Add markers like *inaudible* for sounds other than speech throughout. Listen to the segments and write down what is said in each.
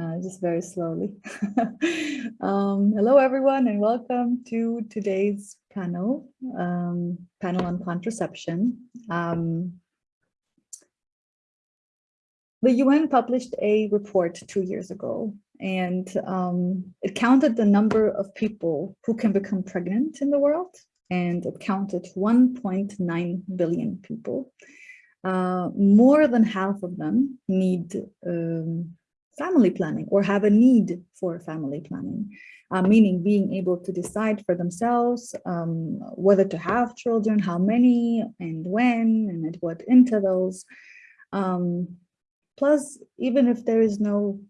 uh, just very slowly. *laughs* um, hello, everyone, and welcome to today's panel, um, panel on contraception. Um, the UN published a report two years ago, and um, it counted the number of people who can become pregnant in the world, and it counted 1.9 billion people. Uh, more than half of them need um, family planning or have a need for family planning, uh, meaning being able to decide for themselves um, whether to have children, how many and when and at what intervals. Um, plus, even if there is no,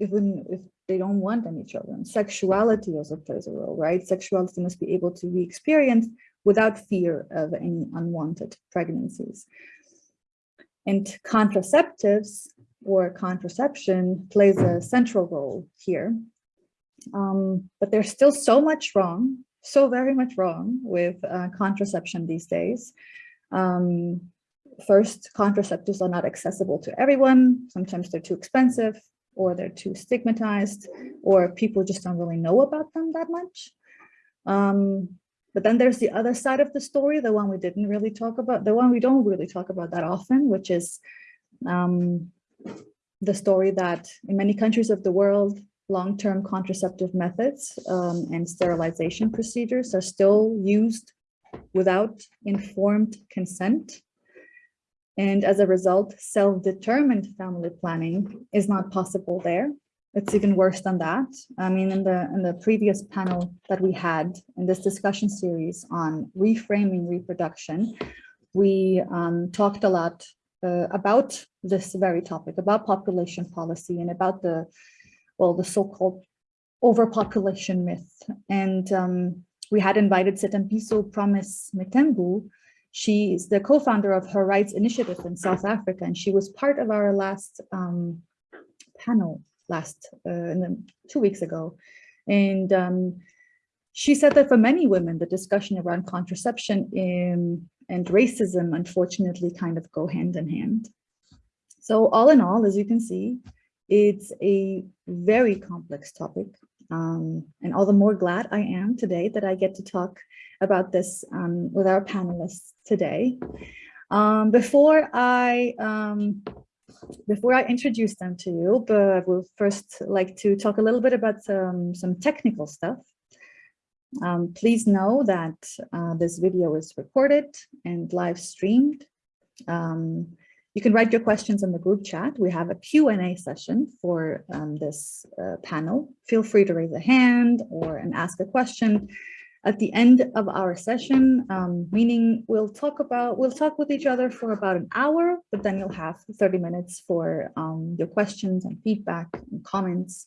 even if they don't want any children, sexuality also plays a role, right? Sexuality must be able to be experienced without fear of any unwanted pregnancies. And contraceptives or contraception plays a central role here. Um, but there's still so much wrong, so very much wrong with uh, contraception these days. Um, first, contraceptives are not accessible to everyone. Sometimes they're too expensive or they're too stigmatized or people just don't really know about them that much. Um, but then there's the other side of the story, the one we didn't really talk about, the one we don't really talk about that often, which is um, the story that in many countries of the world, long-term contraceptive methods um, and sterilization procedures are still used without informed consent. And as a result, self-determined family planning is not possible there. It's even worse than that. I mean, in the in the previous panel that we had in this discussion series on reframing reproduction, we um, talked a lot uh, about this very topic, about population policy and about the, well, the so-called overpopulation myth. And um, we had invited Sethembiso Promise Mthembu. She is the co-founder of Her Rights Initiative in South Africa, and she was part of our last um, panel last uh, two weeks ago. And um, she said that for many women, the discussion around contraception in, and racism, unfortunately, kind of go hand in hand. So all in all, as you can see, it's a very complex topic. Um, and all the more glad I am today that I get to talk about this um, with our panelists today. Um, before I um, before I introduce them to you, but I will first like to talk a little bit about some, some technical stuff. Um, please know that uh, this video is recorded and live streamed. Um, you can write your questions in the group chat. We have a Q&A session for um, this uh, panel. Feel free to raise a hand or and ask a question at the end of our session, um, meaning we'll talk about, we'll talk with each other for about an hour, but then you'll have 30 minutes for um, your questions and feedback and comments.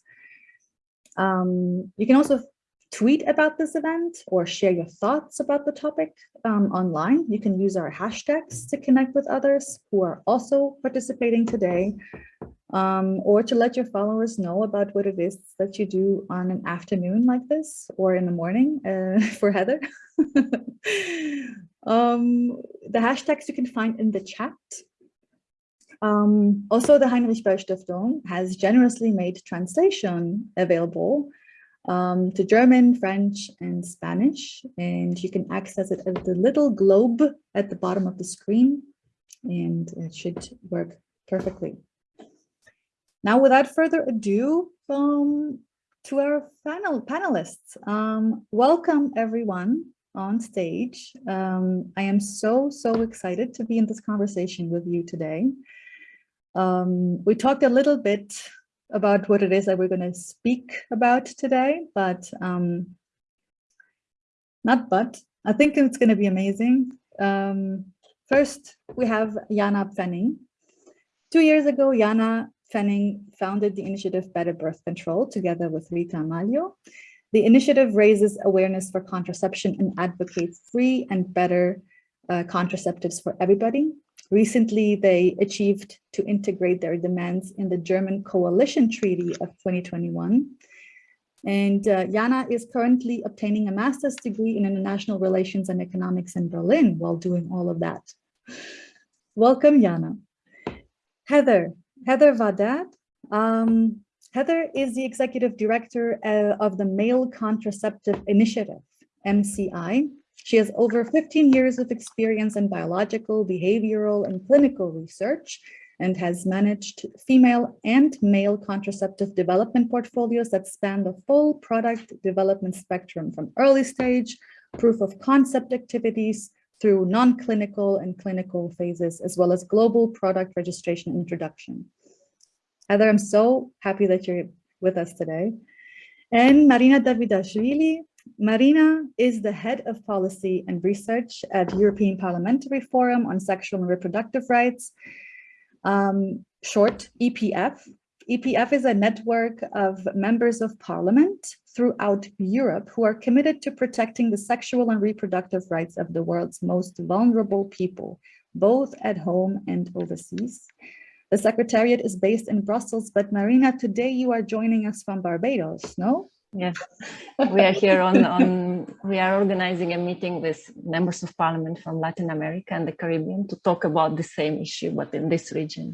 Um, you can also tweet about this event or share your thoughts about the topic um, online. You can use our hashtags to connect with others who are also participating today um, or to let your followers know about what it is that you do on an afternoon like this or in the morning uh, *laughs* for Heather. *laughs* um, the hashtags you can find in the chat. Um, also, the Heinrich Böll Stiftung has generously made translation available um, to German, French, and Spanish. And you can access it at the little globe at the bottom of the screen, and it should work perfectly. Now, without further ado, um, to our panel panelists, um, welcome everyone on stage. Um, I am so, so excited to be in this conversation with you today. Um, we talked a little bit about what it is that we're going to speak about today, but um, not but, I think it's going to be amazing. Um, first, we have Jana Pfenning. Two years ago, Jana Pfenning founded the initiative Better Birth Control together with Rita Maglio. The initiative raises awareness for contraception and advocates free and better uh, contraceptives for everybody. Recently, they achieved to integrate their demands in the German Coalition Treaty of 2021. And uh, Jana is currently obtaining a master's degree in international relations and economics in Berlin while doing all of that. Welcome, Jana. Heather, Heather Vahdat. Um, Heather is the executive director uh, of the Male Contraceptive Initiative, MCI. She has over 15 years of experience in biological, behavioral, and clinical research and has managed female and male contraceptive development portfolios that span the full product development spectrum from early stage, proof of concept activities, through non-clinical and clinical phases, as well as global product registration introduction. Heather, I'm so happy that you're with us today. And Marina Davidashvili. Marina is the head of policy and research at European Parliamentary Forum on Sexual and Reproductive Rights, um, short EPF. EPF is a network of members of parliament throughout Europe who are committed to protecting the sexual and reproductive rights of the world's most vulnerable people, both at home and overseas. The Secretariat is based in Brussels, but Marina, today you are joining us from Barbados, no? Yes, *laughs* we are here on, on, we are organizing a meeting with members of parliament from Latin America and the Caribbean to talk about the same issue, but in this region.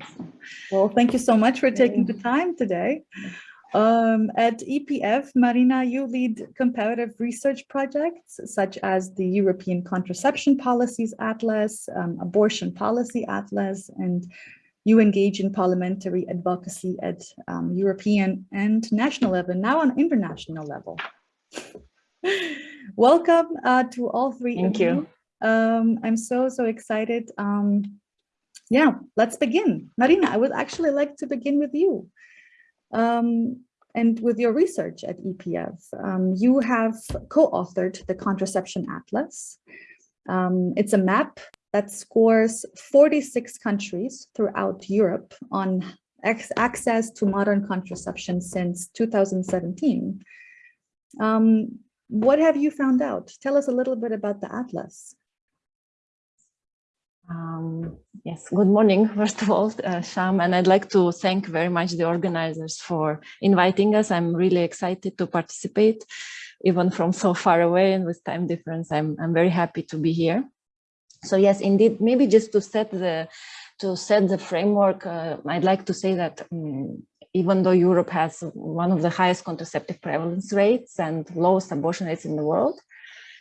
Well, thank you so much for taking the time today. Um, at EPF, Marina, you lead comparative research projects such as the European Contraception Policies Atlas, um, Abortion Policy Atlas, and you engage in parliamentary advocacy at um, European and national level, now on international level. *laughs* Welcome uh, to all three Thank you. you. Um, I'm so, so excited. Um, yeah, let's begin. Marina, I would actually like to begin with you. Um, and with your research at EPF, um, you have co-authored the Contraception Atlas. Um, it's a map that scores 46 countries throughout Europe on access to modern contraception since 2017. Um, what have you found out? Tell us a little bit about the Atlas. Um, yes, good morning, *laughs* first of all, uh, Sham, and I'd like to thank very much the organizers for inviting us. I'm really excited to participate, even from so far away and with time difference, I'm, I'm very happy to be here. So yes, indeed, maybe just to set the to set the framework, uh, I'd like to say that um, even though Europe has one of the highest contraceptive prevalence rates and lowest abortion rates in the world,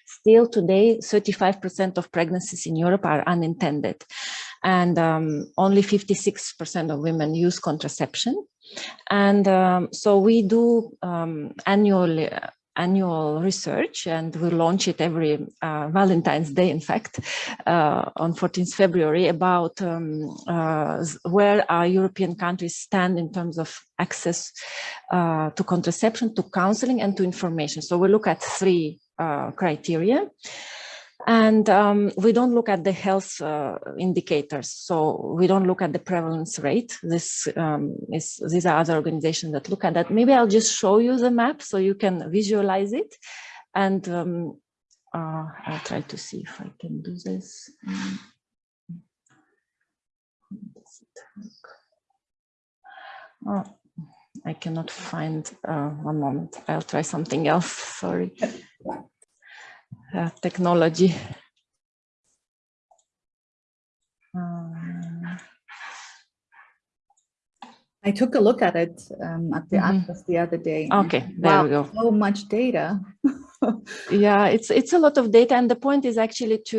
still today 35% of pregnancies in Europe are unintended and um, only 56% of women use contraception. And um, so we do um, annually annual research and we launch it every uh, Valentine's Day, in fact, uh, on 14th February about um, uh, where our European countries stand in terms of access uh, to contraception, to counseling and to information. So we look at three uh, criteria. And um, we don't look at the health uh, indicators. So we don't look at the prevalence rate. This um, is, these are other organizations that look at that. Maybe I'll just show you the map so you can visualize it. And um, uh, I'll try to see if I can do this. Oh, I cannot find uh, one moment. I'll try something else. Sorry uh, technology. Um, I took a look at it um, at the mm -hmm. Atlas the other day. Okay, there wow, we go. So much data. *laughs* yeah, it's it's a lot of data, and the point is actually to.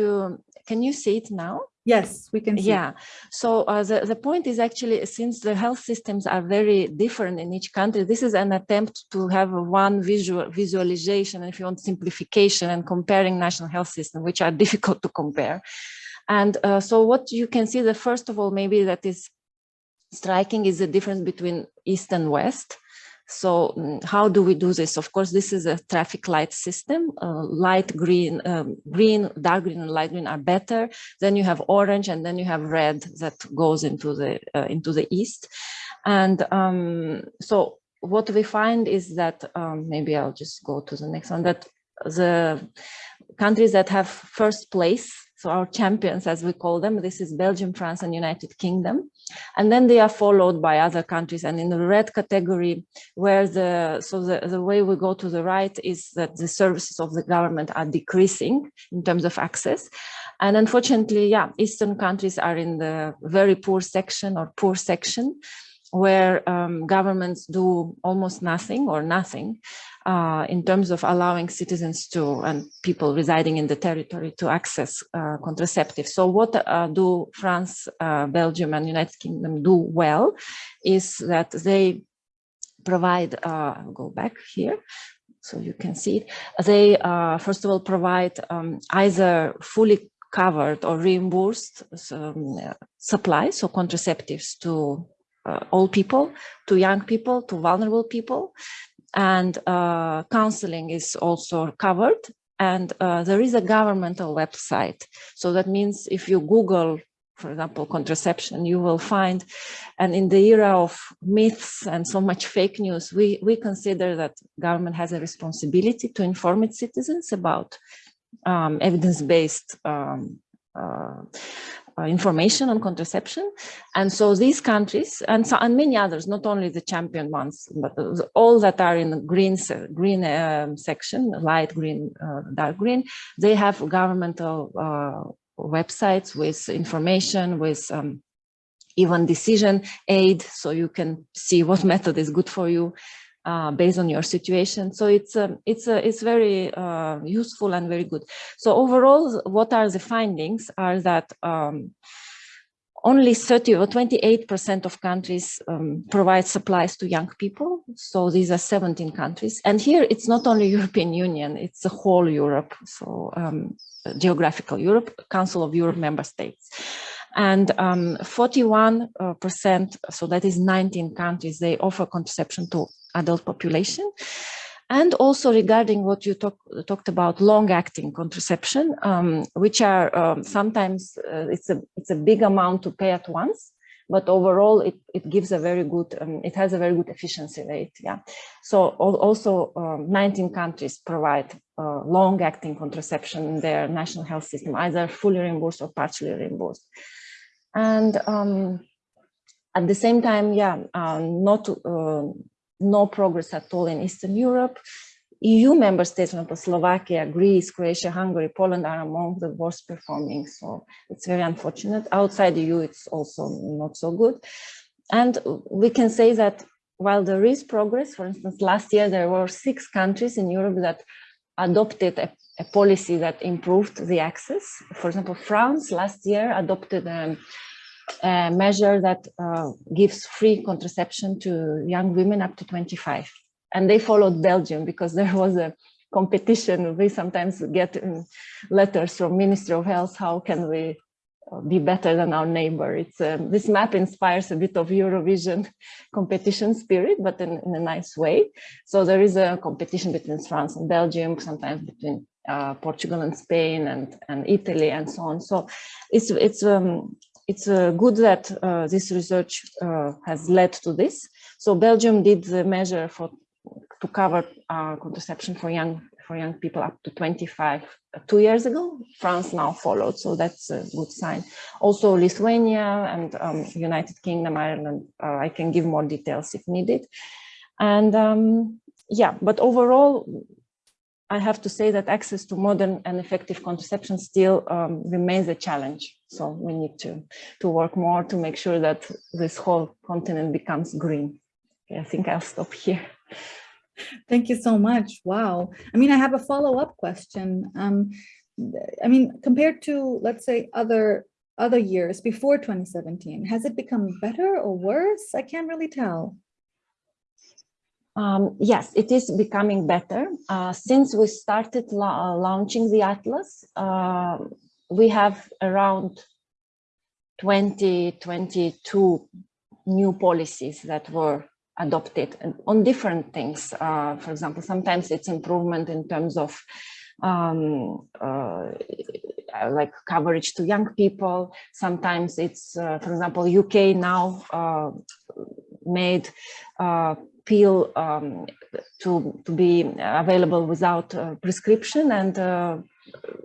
Can you see it now? Yes, we can Yeah. So uh, the, the point is actually, since the health systems are very different in each country, this is an attempt to have one visual visualization, if you want simplification and comparing national health system, which are *laughs* difficult to compare. And uh, so what you can see, the first of all, maybe that is striking is the difference between East and West. So mm, how do we do this? Of course, this is a traffic light system. Uh, light green, um, green, dark green and light green are better. Then you have orange and then you have red that goes into the, uh, into the east. And um, so what we find is that, um, maybe I'll just go to the next one, that the countries that have first place so our champions, as we call them, this is Belgium, France, and United Kingdom. And then they are followed by other countries. And in the red category, where the, so the, the way we go to the right is that the services of the government are decreasing in terms of access. And unfortunately, yeah, Eastern countries are in the very poor section or poor section. Where um, governments do almost nothing or nothing uh, in terms of allowing citizens to and people residing in the territory to access uh, contraceptives. So what uh, do France, uh, Belgium and United Kingdom do well is that they provide, uh, go back here so you can see it. They uh, first of all provide um, either fully covered or reimbursed um, supplies, so contraceptives to uh, all people, to young people, to vulnerable people. And uh, counseling is also covered. And uh, there is a governmental website. So that means if you Google, for example, contraception, you will find, and in the era of myths and so much fake news, we, we consider that government has a responsibility to inform its citizens about um, evidence-based um, uh, information on contraception. And so these countries and, so, and many others, not only the champion ones, but all that are in the green, green um, section, light green, uh, dark green, they have governmental uh, websites with information, with um, even decision aid, so you can see what *laughs* method is good for you uh, based on your situation. So it's um, it's uh, it's very uh, useful and very good. So overall, what are the findings are that um, only 30 or 28% of countries um, provide supplies to young people. So these are 17 countries. And here it's not only *laughs* European Union, it's the whole Europe. So um, geographical Europe, Council of Europe member states. And 41%, um, uh, so that is 19 countries, they offer contraception to adult population. And also regarding what you talk, talked about long-acting contraception, um, which are um, sometimes uh, it's a it's a big amount to pay at once, but overall it, it gives a very good, um, it has a very good efficiency rate. Yeah. So also um, 19 countries provide uh, long-acting contraception in their national health system, either fully reimbursed or partially reimbursed. And um, at the same time, yeah, uh, not uh, no progress at all in Eastern Europe. EU member states, for Slovakia, Greece, Croatia, Hungary, Poland are among the worst performing. So it's very unfortunate. Outside the EU, it's also not so good. And we can say that while there is progress, for instance, last year there were six countries in Europe that adopted a, a policy that improved the access. For example, France last year adopted a, a measure that uh, gives free contraception to young women up to 25. And they followed Belgium because *laughs* there was a competition. We sometimes get um, letters from Ministry of Health, how can we uh, be better than our neighbor. It's um, this map inspires a bit of Eurovision *laughs* competition spirit, but in, in, a nice way. So there is a competition between France and Belgium, sometimes between uh, Portugal and Spain and, and Italy and so on. So it's it's um, it's uh, good that uh, this research uh, has led to this. So Belgium did the measure for to cover contraception for young for young people up to 25 uh, two years ago. France now followed, so that's a good sign. Also Lithuania and um, United Kingdom, Ireland, uh, I can give more details if needed. And um, yeah, but overall, I have to say that access to modern and effective contraception still um, remains a challenge. So we need to, to work more to make sure that this whole continent becomes green. Okay, I think I'll stop here. Thank you so much. Wow. I mean, I have a follow-up question. Um, I mean, compared to, let's say, other other years before 2017, has it become better or worse? I can't really tell. Um, yes, it is becoming better. Uh, since we started la launching the Atlas, uh, we have around 20, 22 new policies that were adopted on different things. Uh, for example, sometimes it's improvement in terms of um, uh, like coverage to young people. Sometimes it's, uh, for example, UK now uh, made uh, pill um, to, to be available without prescription and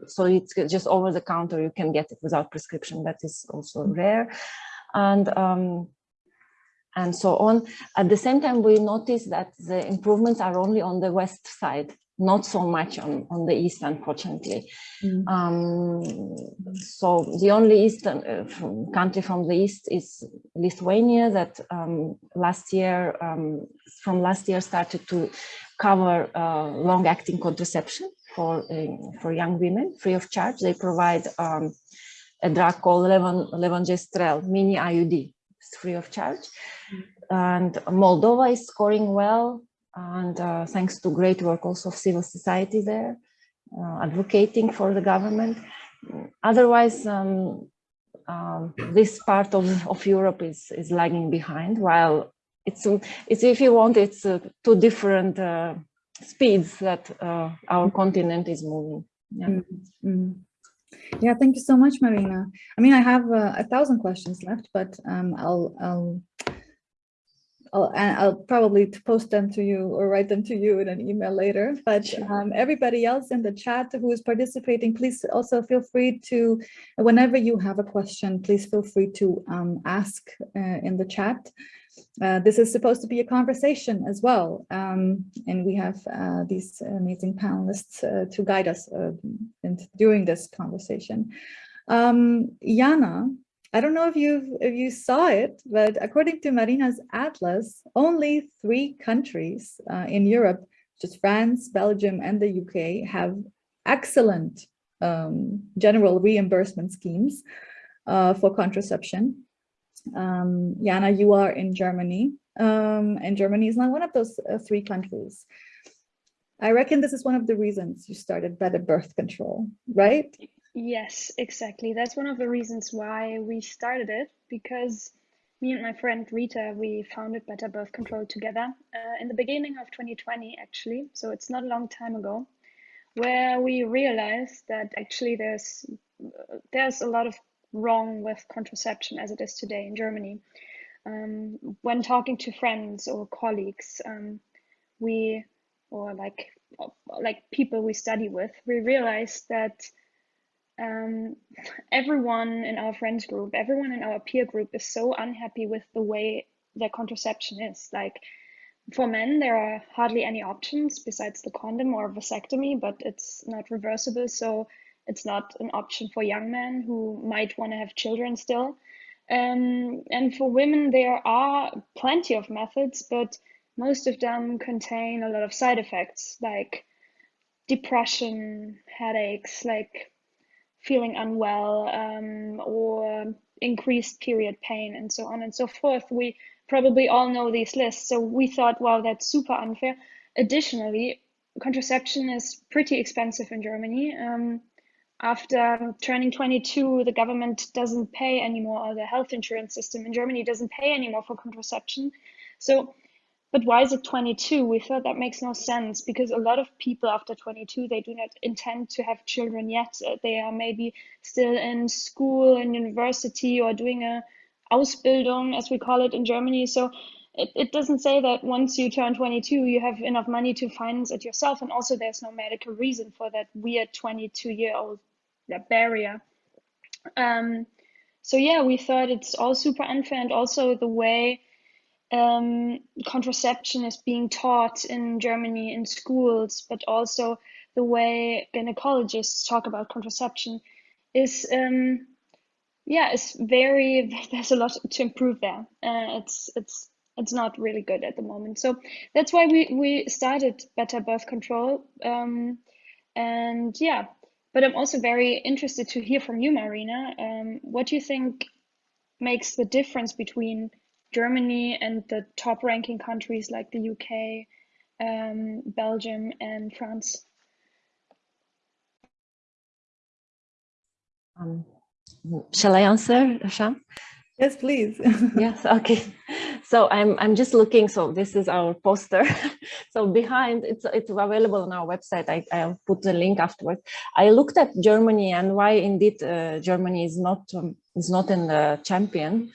so it's just over the counter you can get it without prescription that is also rare and um, and so on. At the same time, we notice that the improvements are only on the west side. Not so much on, on the east, unfortunately. Mm. Um, so the only eastern uh, from country from the east is Lithuania that um, last year, um, from last year started to cover uh, long-acting contraception for, uh, for young women free of charge. They provide um, a drug called Levon, Levonorgestrel mini IUD, it's free of charge. Mm. And Moldova is scoring well and uh, thanks to great work also of civil society there, uh, advocating for the government. Otherwise, um, um, this part of, of Europe is, is lagging behind, while it's, it's if you want, it's uh, two different uh, speeds that uh, our continent is moving. Yeah. Mm -hmm. Yeah, thank you so much, Marina. I mean, I have uh, a thousand questions left, but um, I'll, I'll I'll, and I'll probably post them to you or write them to you in an email later. But um, everybody else in the chat who is participating, please also feel free to, whenever you have a question, please feel free to um, ask uh, in the chat. Uh, this is supposed to be a conversation as well. Um, and we have uh, these amazing panelists uh, to guide us uh, in, during this conversation. Um, Jana, I don't know if you if you saw it, but according to Marina's atlas, only three countries uh, in Europe, just France, Belgium, and the UK, have excellent um, general reimbursement schemes uh, for contraception. Um, Jana, you are in Germany, um, and Germany is not one of those uh, three countries. I reckon this is one of the reasons you started better birth control, right? Yes, exactly. That's one of the reasons why we started it because me and my friend Rita, we founded Better Birth Control together uh, in the beginning of 2020, actually. So it's not a long time ago, where we realized that actually there's there's a lot of wrong with contraception as it is today in Germany. Um, when talking to friends or colleagues, um, we or like like people we study with, we realized that um, everyone in our friends group, everyone in our peer group is so unhappy with the way their contraception is. Like for men, there are hardly any options besides the condom or vasectomy, but it's not reversible. So it's not an option for young men who might want to have children still. Um, and for women, there are plenty of methods, but most of them contain a lot of side effects like depression, headaches, like feeling unwell um, or increased period pain and so on and so forth. We probably all know these lists. So we thought, wow, that's super unfair. Additionally, contraception is pretty expensive in Germany. Um, after turning 22, the government doesn't pay anymore, or the health insurance system in Germany doesn't pay anymore for contraception. So but why is it 22? We thought that makes no sense because a lot of people after 22, they do not intend to have children yet. Uh, they are maybe still in school and university or doing a Ausbildung, as we call it in Germany. So it, it doesn't say that once you turn 22, you have enough money to finance it yourself. And also there's no medical reason for that weird 22 year old barrier. Um, so yeah, we thought it's all super unfair and also the way um, contraception is being taught in Germany in schools, but also the way gynecologists talk about contraception is, um, yeah, it's very. *laughs* There's a lot to improve there. Uh, it's it's it's not really good at the moment. So that's why we we started Better Birth Control. Um, and yeah, but I'm also very interested to hear from you, Marina. Um, what do you think makes the difference between Germany and the top ranking countries like the UK, um, Belgium, and France. Um, shall I answer, Sham? Yes, please. *laughs* yes, okay. So I'm I'm just looking. So this is our poster. *laughs* so behind it's it's available on our website. I I'll put the link afterwards. I looked at Germany and why indeed uh, Germany is not um, is not in the champion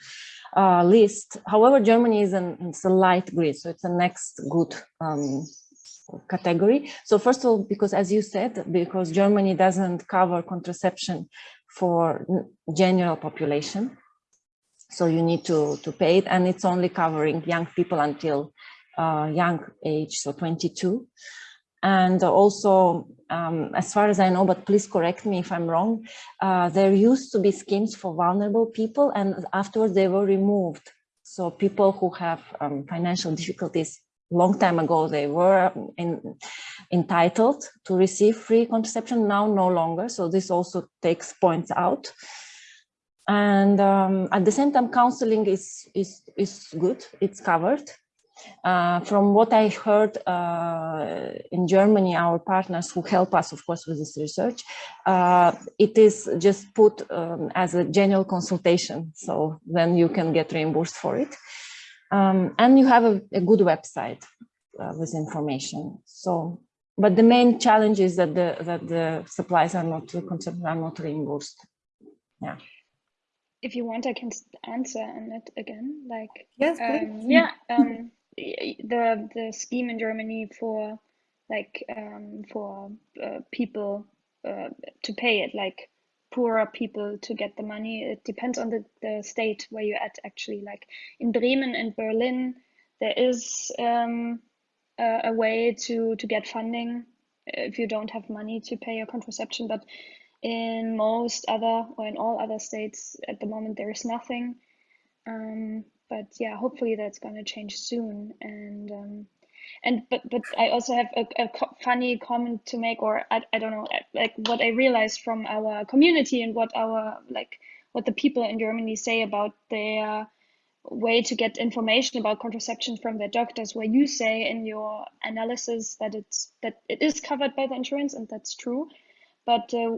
uh, list. However, Germany is an it's a light grid, so it's a next good um, category. So first of all, because as you said, because Germany doesn't cover contraception for general population, so you need to to pay it, and it's only covering young people until uh, young age, so 22. And also, um, as far as I know, but please correct me if I'm wrong, uh, there used to be schemes for vulnerable people and afterwards they were removed. So people who have um, financial difficulties, long time ago, they were in, entitled to receive free contraception, now no longer. So this also takes points out. And um, at the same time, counseling is, is, is good, it's covered. Uh, from what I heard uh, in Germany, our partners who help us, of course, with this research, uh, it is just put um, as a general consultation. So then you can get reimbursed for it. Um, and you have a, a good website uh, with information. So, but the main challenge is that the, that the supplies are not, are not reimbursed. Yeah if you want, I can answer on it again. Like, yes, um, yeah, um, the the scheme in Germany for like um, for uh, people uh, to pay it, like poorer people to get the money. It depends on the, the state where you're at actually. Like in Bremen and Berlin, there is um, a, a way to to get funding if you don't have money to pay your contraception, but in most other or in all other states at the moment there is nothing. Um, but yeah, hopefully that's going to change soon. And um, and but but I also have a, a co funny comment to make, or I, I don't know, like what I realized from our community and what our like what the people in Germany say about their way to get information about contraception from their doctors where you say in your analysis that it's that it is covered by the insurance and that's true but uh,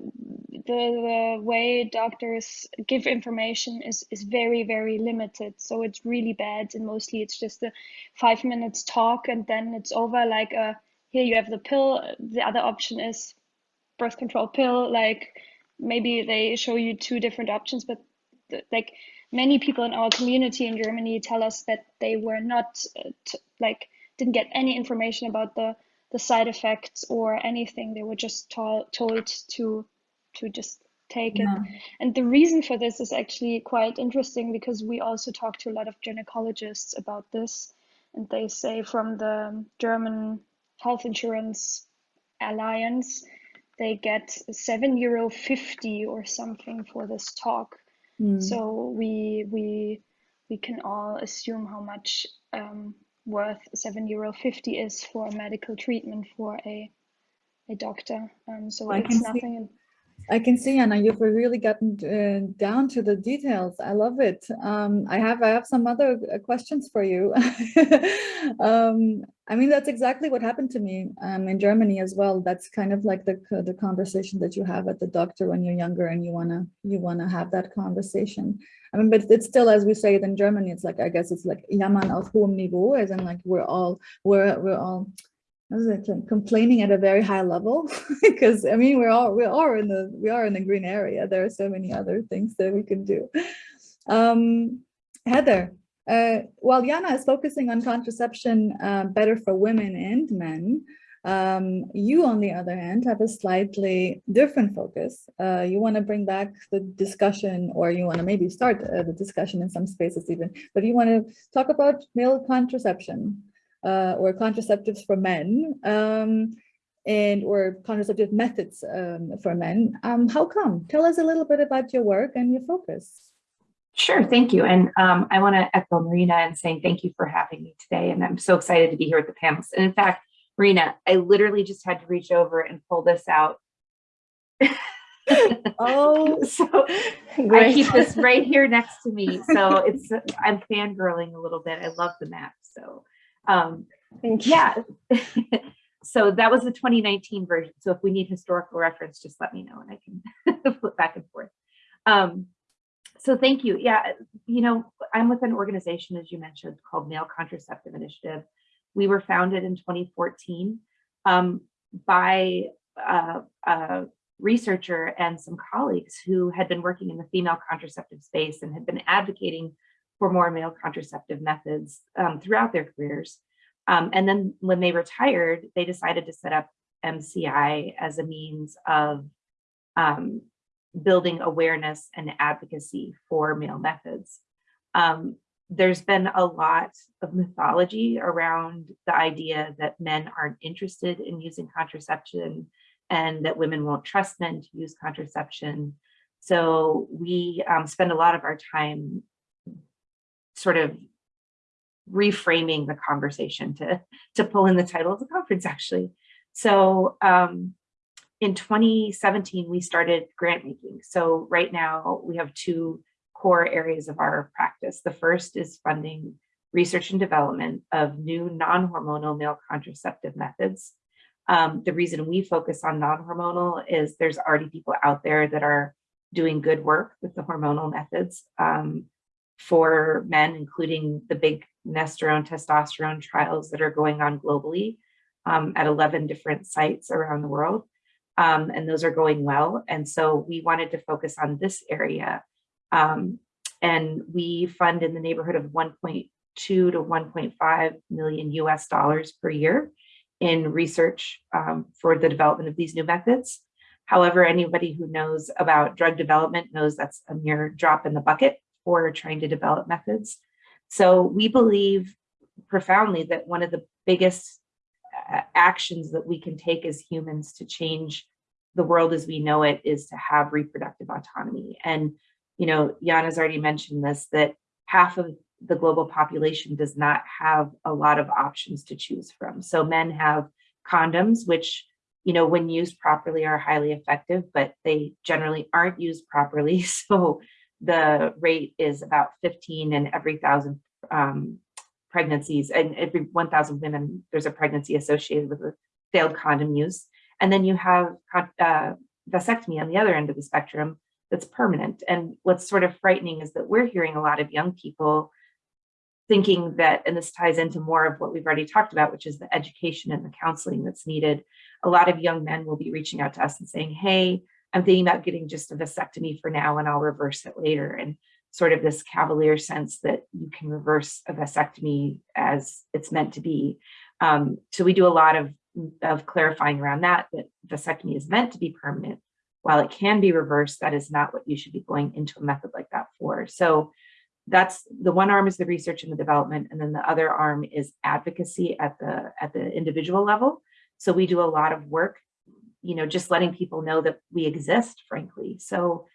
the, the, way doctors give information is, is very, very limited. So it's really bad. And mostly it's just a five minutes talk and then it's over like, a, here you have the pill. The other option is birth control pill. Like maybe they show you two different options, but the, like many people in our community in Germany tell us that they were not uh, like, didn't get any information about the the side effects or anything. They were just told told to to just take it. And the reason for this is actually quite interesting because we also talk to a lot of gynecologists about this, and they say from the German Health Insurance Alliance, they get seven euro fifty or something for this talk. Mm. So we we we can all assume how much um, worth seven euro fifty is for medical treatment for a a doctor. Um, so I it's nothing. I can see, Anna, you've really gotten uh, down to the details. I love it. Um, I have I have some other uh, questions for you. *laughs* um, I mean, that's exactly what happened to me um, in Germany as well. That's kind of like the the conversation that you have at the doctor when you're younger and you wanna you wanna have that conversation. I mean, but it's still, as we say it in Germany, it's like I guess it's like jammern auf hohem Niveau, as in like we're all we're we're all complaining at a very high level *laughs* because I mean we're all we are in the we are in the green area. There are so many other things that we can do. Um, Heather, uh, while Yana is focusing on contraception uh, better for women and men, um, you on the other hand have a slightly different focus. Uh, you want to bring back the discussion or you want to maybe start uh, the discussion in some spaces even, but you want to talk about male contraception uh, or contraceptives for men um, and or contraceptive methods um, for men. Um, how come? Tell us a little bit about your work and your focus. Sure, thank you. And um, I want to echo Marina and saying thank you for having me today. And I'm so excited to be here at the panels. And in fact, Marina, I literally just had to reach over and pull this out. *laughs* oh, so Great. I keep this right here next to me. So *laughs* it's I'm fangirling a little bit. I love the map. So um, yeah. *laughs* so that was the 2019 version. So if we need historical reference, just let me know and I can *laughs* flip back and forth. Um, so thank you. Yeah, you know, I'm with an organization, as you mentioned, called Male Contraceptive Initiative. We were founded in 2014 um, by uh, a researcher and some colleagues who had been working in the female contraceptive space and had been advocating for more male contraceptive methods um, throughout their careers. Um, and then when they retired, they decided to set up MCI as a means of um, building awareness and advocacy for male methods. Um, there's been a lot of mythology around the idea that men aren't interested in using contraception and that women won't trust men to use contraception. So we um, spend a lot of our time sort of reframing the conversation to, to pull in the title of the conference actually. So um, in 2017, we started grant making. So right now we have two core areas of our practice. The first is funding research and development of new non-hormonal male contraceptive methods. Um, the reason we focus on non-hormonal is there's already people out there that are doing good work with the hormonal methods um, for men, including the big Nestorone testosterone trials that are going on globally um, at 11 different sites around the world. Um, and those are going well. And so we wanted to focus on this area. Um, and we fund in the neighborhood of 1.2 to 1.5 million US dollars per year in research um, for the development of these new methods. However, anybody who knows about drug development knows that's a mere drop in the bucket for trying to develop methods. So we believe profoundly that one of the biggest uh, actions that we can take as humans to change the world as we know it is to have reproductive autonomy. And, you know, Jana's already mentioned this, that half of the global population does not have a lot of options to choose from. So men have condoms, which, you know, when used properly are highly effective, but they generally aren't used properly. *laughs* So the rate is about 15 in every thousand um, pregnancies and every 1,000 women, there's a pregnancy associated with a failed condom use. And then you have uh, vasectomy on the other end of the spectrum that's permanent. And what's sort of frightening is that we're hearing a lot of young people thinking that, and this ties into more of what we've already talked about, which is the education and the counseling that's needed. A lot of young men will be reaching out to us and saying, hey, I'm thinking about getting just a vasectomy for now and I'll reverse it later. And sort of this cavalier sense that you can reverse a vasectomy as it's meant to be. Um, so we do a lot of, of clarifying around that, that vasectomy is meant to be permanent. While it can be reversed, that is not what you should be going into a method like that for. So that's the one arm is the research and the development, and then the other arm is advocacy at the at the individual level. So we do a lot of work, you know, just letting people know that we exist, frankly. So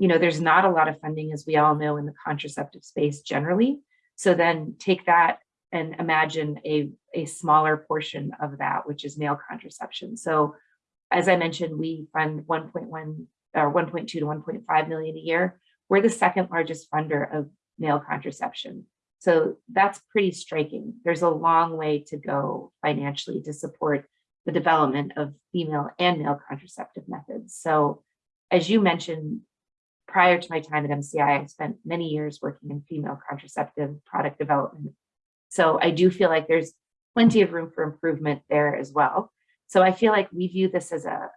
you know, there's not a lot of funding, as we all know, in the contraceptive space generally. So then take that and imagine a, a smaller portion of that, which is male contraception. So as I mentioned, we fund 1.1 or 1.2 to 1.5 million a year. We're the second largest funder of male contraception. So that's pretty striking. There's a long way to go financially to support the development of female and male contraceptive methods. So as you mentioned, prior to my time at MCI, I spent many years working in female contraceptive product development. So I do feel like there's plenty of room for improvement there as well. So I feel like we view this as a,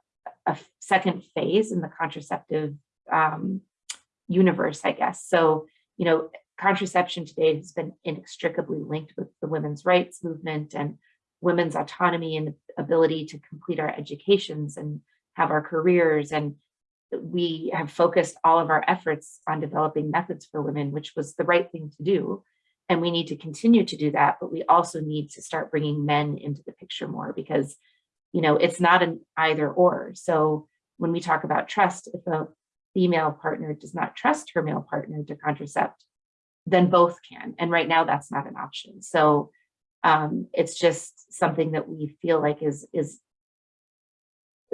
a second phase in the contraceptive um, universe, I guess. So, you know, contraception today has been inextricably linked with the women's rights movement and women's autonomy and ability to complete our educations and have our careers and we have focused all of our efforts on developing methods for women, which was the right thing to do. And we need to continue to do that, but we also need to start bringing men into the picture more because, you know, it's not an either or. So when we talk about trust, if a female partner does not trust her male partner to contracept, then both can. And right now that's not an option. So um, it's just something that we feel like is, is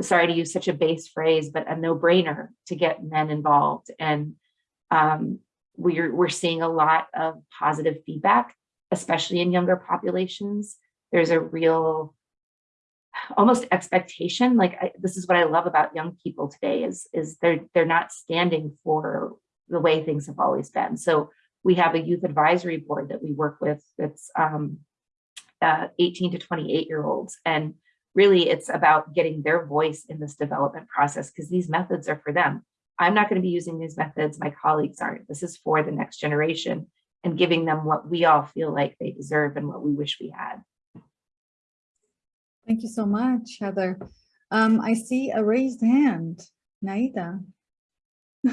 sorry to use such a base phrase, but a no-brainer to get men involved. And um, we're, we're seeing a lot of positive feedback, especially in younger populations. There's a real almost expectation. Like I, this is what I love about young people today is, is they're, they're not standing for the way things have always been. So we have a youth advisory board that we work with that's um, uh, 18 to 28 year olds. And really it's about getting their voice in this development process because these methods are for them. I'm not going to be using these methods, my colleagues aren't. This is for the next generation and giving them what we all feel like they deserve and what we wish we had. Thank you so much, Heather. Um, I see a raised hand, Naida. *laughs*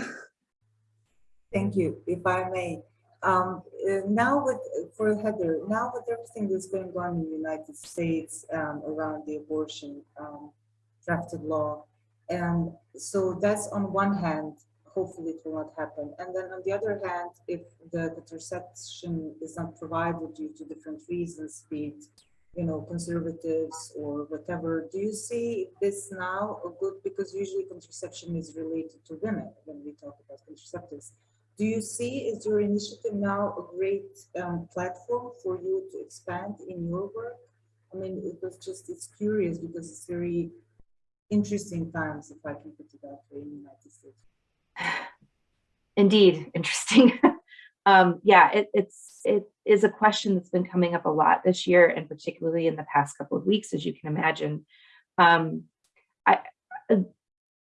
Thank you. If I may, Um, uh, now with, for Heather, now with everything that's going on in the United States um, around the abortion um, drafted law, and so that's on one hand, hopefully it will not happen. And then on the other hand, if the contraception is not provided due to different reasons, be it, you know, conservatives or whatever, do you see this now a good, because usually contraception is related to women when we talk about contraceptives. Do you see, is your initiative now a great um, platform for you to expand in your work? I mean, it was just, it's curious because it's very interesting times, if I can put it that way, in the United States. *sighs* Indeed, interesting. *laughs* um, yeah, it, it's it is a question that's been coming up a lot this year, and particularly in the past couple of weeks, as you can imagine. Um, I,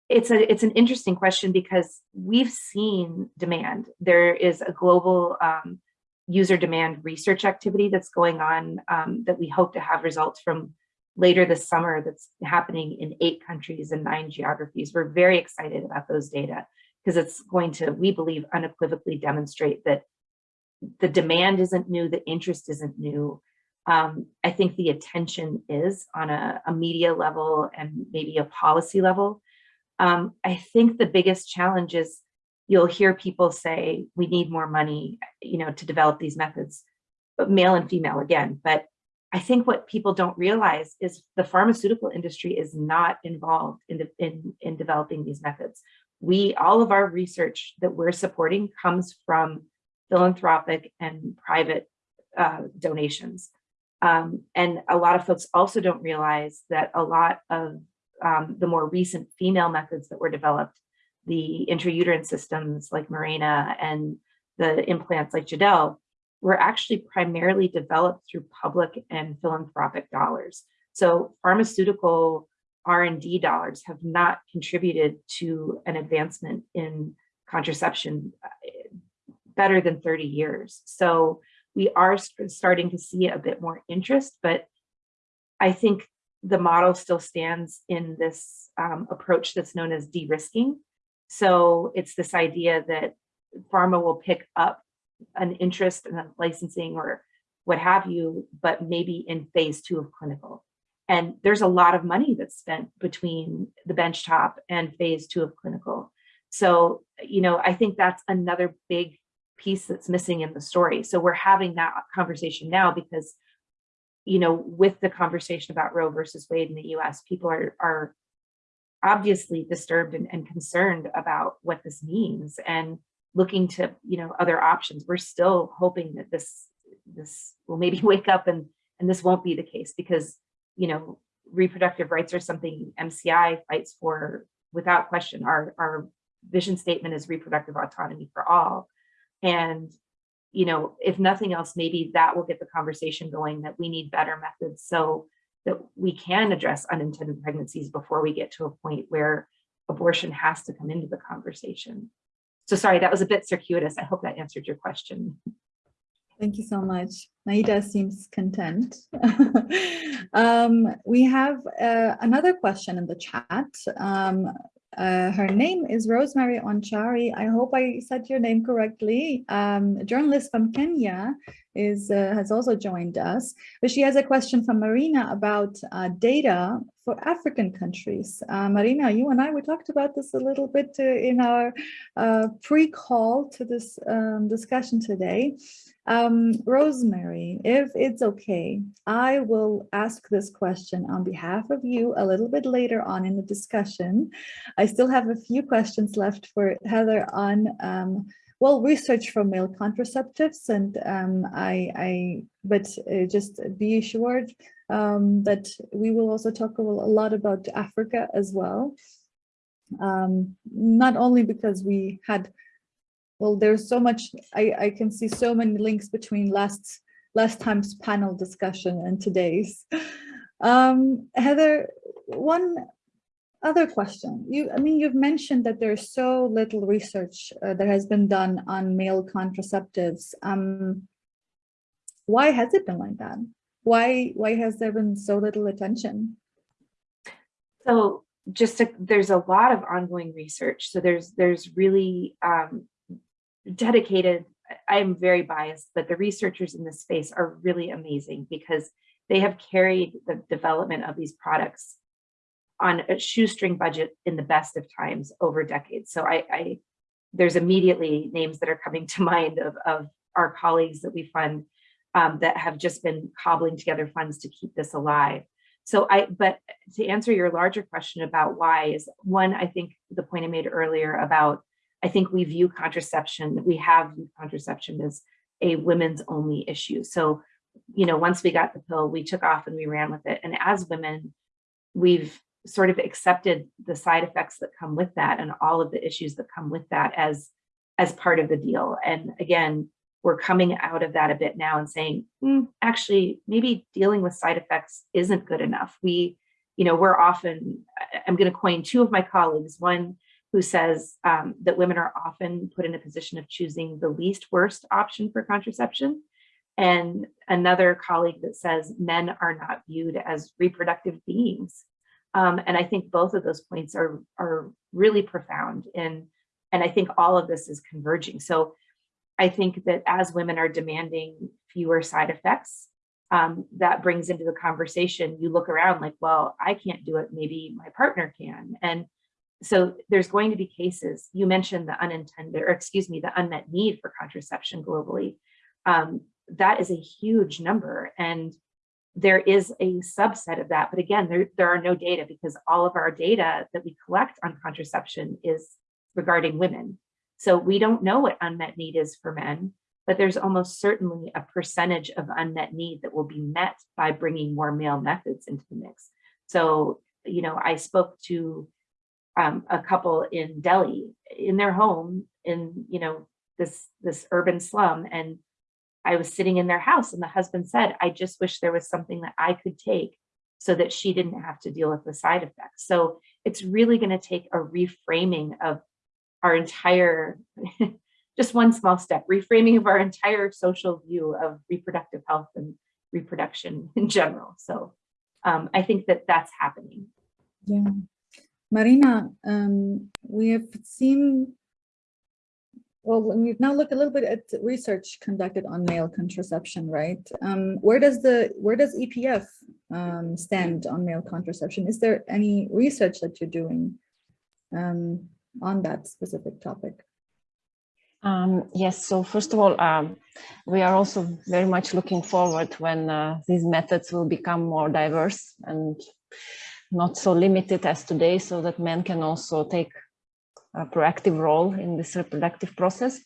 it's a it's an interesting question because we've seen demand. There is a global um, user demand research activity that's going on um, that we hope to have results from later this summer that's happening in eight countries and nine geographies. We're very excited about those data because it's going to, we believe, unequivocally demonstrate that the demand isn't new, the interest isn't new. Um, I think the attention is on a, a, media level and maybe a policy level. Um, I think the biggest challenge is you'll hear people say, we need more money, you know, to develop these methods, but male and female again. But I think what people don't realize is the pharmaceutical industry is not involved in, the, in, in developing these methods we all of our research that we're supporting comes from philanthropic and private uh, donations. Um, and a lot of folks also don't realize that a lot of um, the more recent female methods that were developed, the intrauterine systems like Mirena and the implants like Jadelle, were actually primarily developed through public and philanthropic dollars. So pharmaceutical R&D dollars have not contributed to an advancement in contraception uh, better than 30 years. So we are starting to see a bit more interest, but I think the model still stands in this um, approach that's known as de-risking. So it's this idea that pharma will pick up an interest in licensing or what have you, but maybe in phase two of clinical. And there's a lot of money that's spent between the benchtop and phase two of clinical. So, you know, I think that's another big piece that's missing in the story. So we're having that conversation now because, you know, with the conversation about Roe versus Wade in the US, people are, are obviously disturbed and, and concerned about what this means and looking to, you know, other options. We're still hoping that this, this will maybe *laughs* wake up and, and this won't be the case because you know, reproductive rights are something MCI fights for without question. Our, our vision statement is reproductive autonomy for all. And, you know, if nothing else, maybe that will get the conversation going that we need better methods so that we can address unintended pregnancies before we get to a point where abortion has to come into the conversation. So sorry, that was a bit circuitous. I hope that answered your question. Thank you so much. Naida seems content. *laughs* um, we have uh, another question in the chat. Um, uh, her name is Rosemary Onchari. I hope I said your name correctly. Um, a journalist from Kenya is uh, has also joined us, but she has a question from Marina about uh, data for African countries. Uh, Marina, you and I, we talked about this a little bit uh, in our uh, pre-call to this um, discussion today. Um, Rosemary, if it's okay, I will ask this question on behalf of you a little bit later on in the discussion. I still have a few questions left for Heather on, um, well, research for male contraceptives, and um, I, I, but uh, just be assured um, that we will also talk a lot about Africa as well. Um, not only because we had well, there's so much, I, I can see so many links between last, last time's panel discussion and today's. *laughs* Um, Heather, one other question. You, I mean, you've mentioned that there's so little research uh, that has been done on male contraceptives. Um, why has it been like that? Why, why has there been so little attention? So just to, there's a lot of ongoing research. So there's there's really um, dedicated I'm very biased, but the researchers in this space are really amazing because they have carried the development of these products on a shoestring budget in the best of times over decades. So I, I there's immediately names that are coming *laughs* to mind of, of our colleagues that we fund um, that have just been cobbling together funds to keep this alive. So I, but to answer your larger question about why is one, I think the point I made earlier about, I think we view contraception, we have viewed contraception as a women's only issue. So, you know, once we got the pill, we took off and we ran with it. And as women, we've sort of accepted the side effects that come with that and all of the issues that come with that as as part of the deal. And again, we're coming out of that a bit now and saying, mm, actually, maybe dealing with side effects isn't good enough. We, you know, we're often, I'm going to coin two of my colleagues, one who says um, that women are often put in a position of choosing the least worst option for contraception. And another colleague that says men are not viewed as reproductive beings. Um, and I think both of those points are, are really profound and, and I think all of this is converging. So I think that as women are demanding fewer side effects, um, that brings into the conversation, you look around like, well, I can't do it, maybe my partner can. And so there's going to be cases, you mentioned the unintended, or excuse me, the unmet need for contraception globally. Um, that is a huge number. And there is a subset of that. But again, there, there are no data because all of our data that we collect on contraception is regarding women. So we don't know what unmet need is for men, but there's almost certainly a percentage of unmet need that will be met by bringing more male methods into the mix. So, you know, I spoke to um, a couple in Delhi in their home in, you know, this, this urban slum and I was sitting in their house and the husband said, I just wish there was something that I could take so that she didn't have to deal with the side effects. So it's really going to take a reframing of our entire, *laughs* just one small step, reframing of our entire social view of reproductive health and reproduction in general. So um, I think that that's happening. Yeah. Marina, um, we have seen well, we've now looked a little bit at research conducted on male contraception, right? Um, where does the where does EPF um, stand on male contraception? Is there any research that you're doing um, on that specific topic? Um, yes, so first of all, um, we are also very much looking forward when uh, these methods will become more diverse and not so limited as today so that men can also take a proactive role in this reproductive process.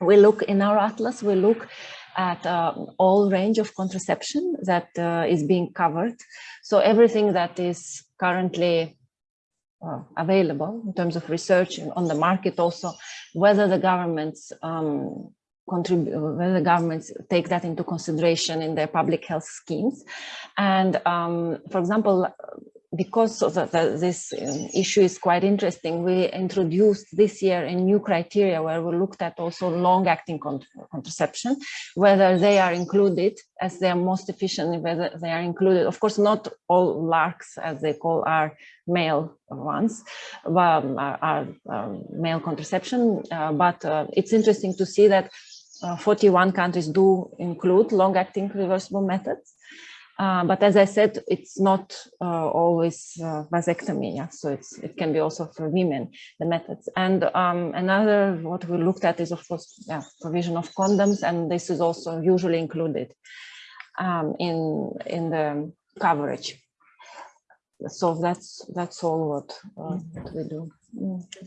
We look in our atlas, we look at uh, all range of contraception that uh, is being covered. So everything that is currently uh, available in terms of research on the market also, whether the governments um, contribute, whether the governments take that into consideration in their public health schemes. And um, for example, because the, the, this um, issue is quite interesting, we introduced this year a new criteria where we looked at also long-acting contraception, whether they are included as they are most efficient, whether they are included. Of course, not all LARCs, as they call, are male ones, um, are, are um, male contraception, uh, but uh, it's interesting to see that uh, 41 countries do include long-acting reversible methods. Uh, but as I said, it's not uh, always uh, vasectomy, yeah? so it's, it can be also for women, the methods. And um, another, what we looked at is of course, yeah, provision of condoms, and this is also usually included um, in, in the coverage. So that's, that's all what, uh, what we do.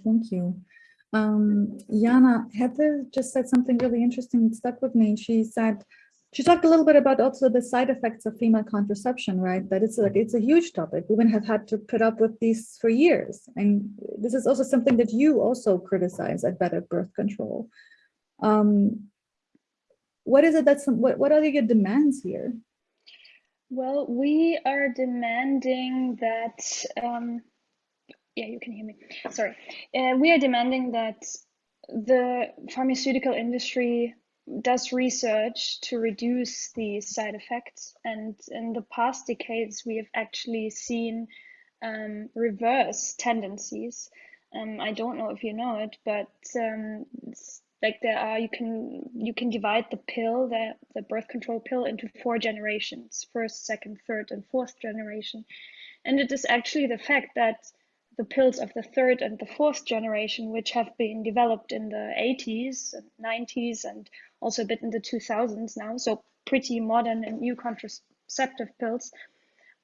Thank you. Um, Jana, Heather just said something really interesting, it stuck with me. She said, she talked a little bit about also the side effects of female contraception, right? That it's like it's a huge topic. Women have had to put up with these for years. And this is also something that you also criticize at Better Birth Control. Um, what is it that's what, what are your demands here? Well, we are demanding that um, yeah, you can hear me. Sorry. Uh, we are demanding that the pharmaceutical industry does research to reduce these side effects. And in the past decades, we have actually seen um, reverse tendencies. Um, I don't know if you know it, but um, like there are you can you can divide the pill the the birth control pill into four generations first second third and fourth generation and it is actually the fact that the pills of the third and the fourth generation which have been developed in the 80s and 90s and also a bit in the 2000s now so pretty modern and new contraceptive pills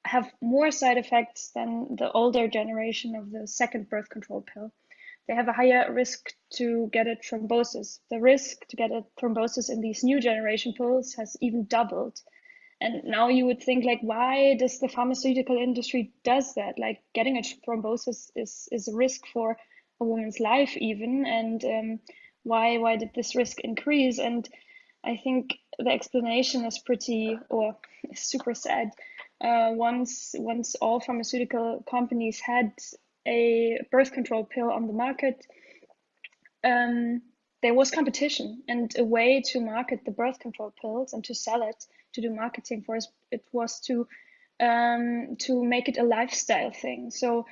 have more side effects than the older generation of the second birth control pill they have a higher risk to get a thrombosis. The risk to get a thrombosis in these new generation pills has even doubled. And now you would think like, why does the pharmaceutical industry does that? Like getting a thrombosis is, is a risk for a woman's life even. And um, why, why did this risk increase? And I think the explanation is pretty or *laughs* super sad. Uh, once, once all pharmaceutical companies had a birth control pill on the market, um, there was competition and a way to market the birth control pills and to sell it, to do marketing for us, it was to um, to make it a lifestyle thing. So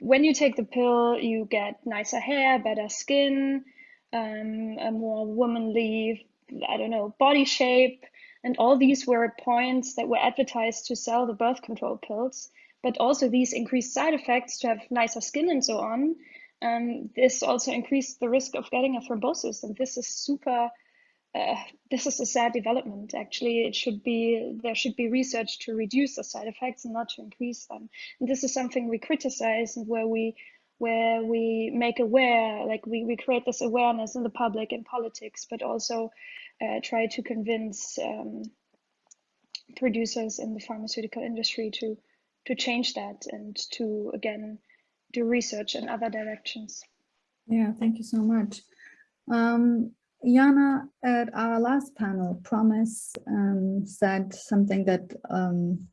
when you take the pill, you get nicer hair, better skin, um, a more womanly, I don't know, body shape. And all these were points that were advertised to sell the birth control pills but also these increased side effects to have nicer skin and so on. Um, this also increased the risk of getting a thrombosis, and this is super. Uh, this is a sad development. Actually, it should be there should be research to reduce the side effects and not to increase them. And this is something we criticize and where we where we make aware, like we, we create this awareness in the public in politics, but also uh, try to convince um, producers in the pharmaceutical industry to to change that and to again do research in other directions. Yeah, thank you so much. Um, Jana, at our last panel, Promise um, said something that um,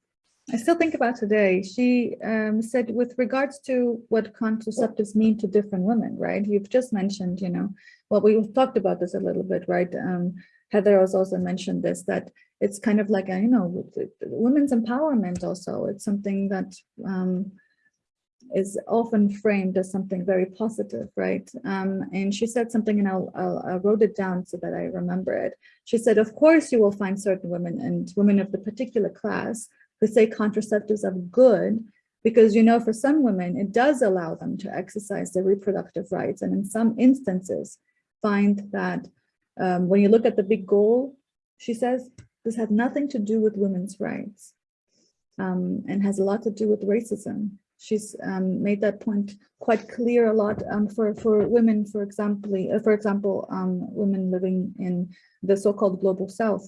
I still think about today. She um, said with regards to what contraceptives mean to different women, right? You've just mentioned, you know, well, we've talked about this a little bit, right? Um, Heather has also mentioned this, that it's kind of like, a, you know, women's empowerment also. It's something that um, is often framed as something very positive, right? Um, and she said something and I'll, I'll, i wrote it down so that I remember it. She said, of course you will find certain women and women of the particular class who say contraceptives are good because, you know, for some women, it does allow them to exercise their reproductive rights. And in some instances, find that um, when you look at the big goal, she says, this had nothing to do with women's rights um, and has a lot to do with racism. She's um, made that point quite clear a lot um, for, for women, for example, uh, for example, um, women living in the so-called global south.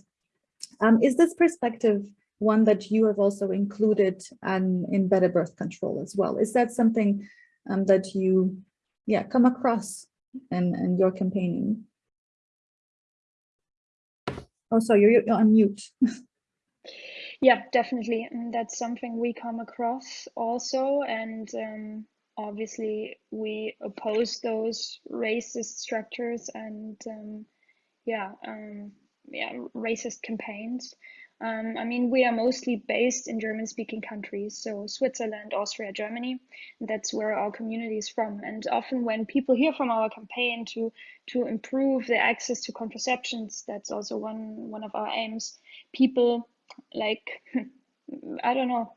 Um, is this perspective one that you have also included um, in better birth control as well? Is that something that you yeah, come across in, in your campaigning? Oh, sorry, you're, you're on mute. *laughs* yeah, definitely. And that's something we come across also. And um, obviously, we oppose those racist structures and, um, yeah, um, yeah, racist campaigns. Um, I mean, we are mostly based in German speaking countries, so Switzerland, Austria, Germany. That's where our community is from. And often when people hear from our campaign to to improve their access to contraceptions, that's also one one of our aims. People like *laughs* I don't know.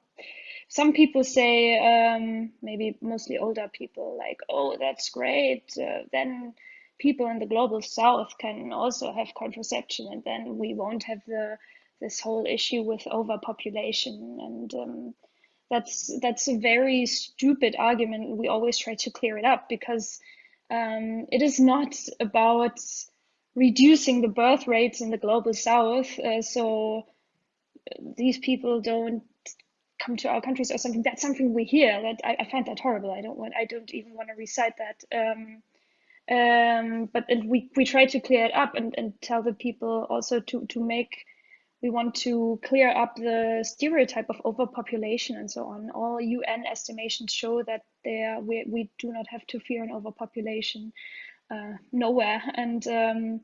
Some people say, um, maybe mostly older people, like, oh, that's great. Uh, then people in the global south can also have contraception, and then we won't have the this whole issue with overpopulation and um, that's that's a very stupid argument we always try to clear it up because um, it is not about reducing the birth rates in the global south uh, so these people don't come to our countries or something that's something we hear that I, I find that horrible i don't want i don't even want to recite that um, um, but and we, we try to clear it up and, and tell the people also to, to make we want to clear up the stereotype of overpopulation and so on. All UN estimations show that there we, we do not have to fear an overpopulation uh, nowhere. And um,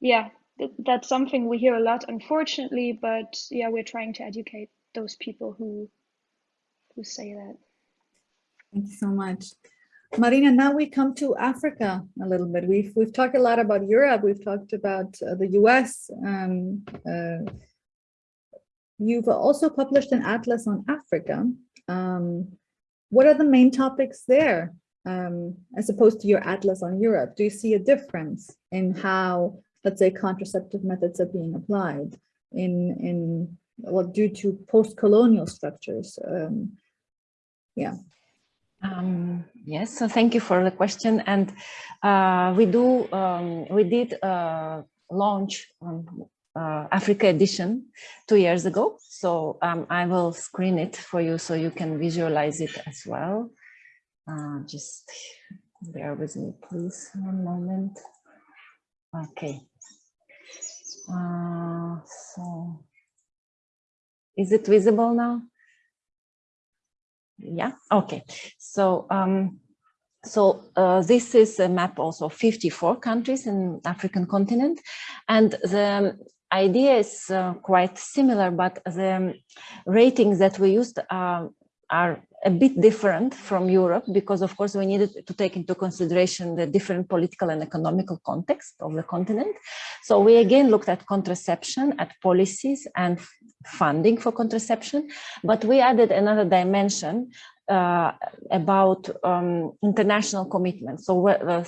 yeah, that's something we hear a lot, unfortunately. But yeah, we're trying to educate those people who who say that. Thank you so much. Marina, now we come to Africa a little bit. We've we've talked a lot about Europe. We've talked about uh, the U.S. Um, uh, you've also published an atlas on Africa. Um, what are the main topics there, um, as opposed to your atlas on Europe? Do you see a difference in how, let's say, contraceptive methods are being applied in in well due to post-colonial structures? Um, yeah. Um, yes, so thank you for the question. And uh, we do, um, we did uh, launch um, uh, Africa edition two years ago. So um, I will screen it for you so you can visualize it as well. Uh, just bear with me, please, one moment. Okay. Uh, so is it visible now? yeah? Okay. So um so uh, this is a map also 54 countries in african continent. And the idea is uh, quite similar but the ratings that we used uh, are a bit different from Europe because of course we needed to take into consideration the different political and economical context of the continent. So we again looked at contraception, at policies and funding for contraception, but we added another dimension uh, about um, international commitments. So uh,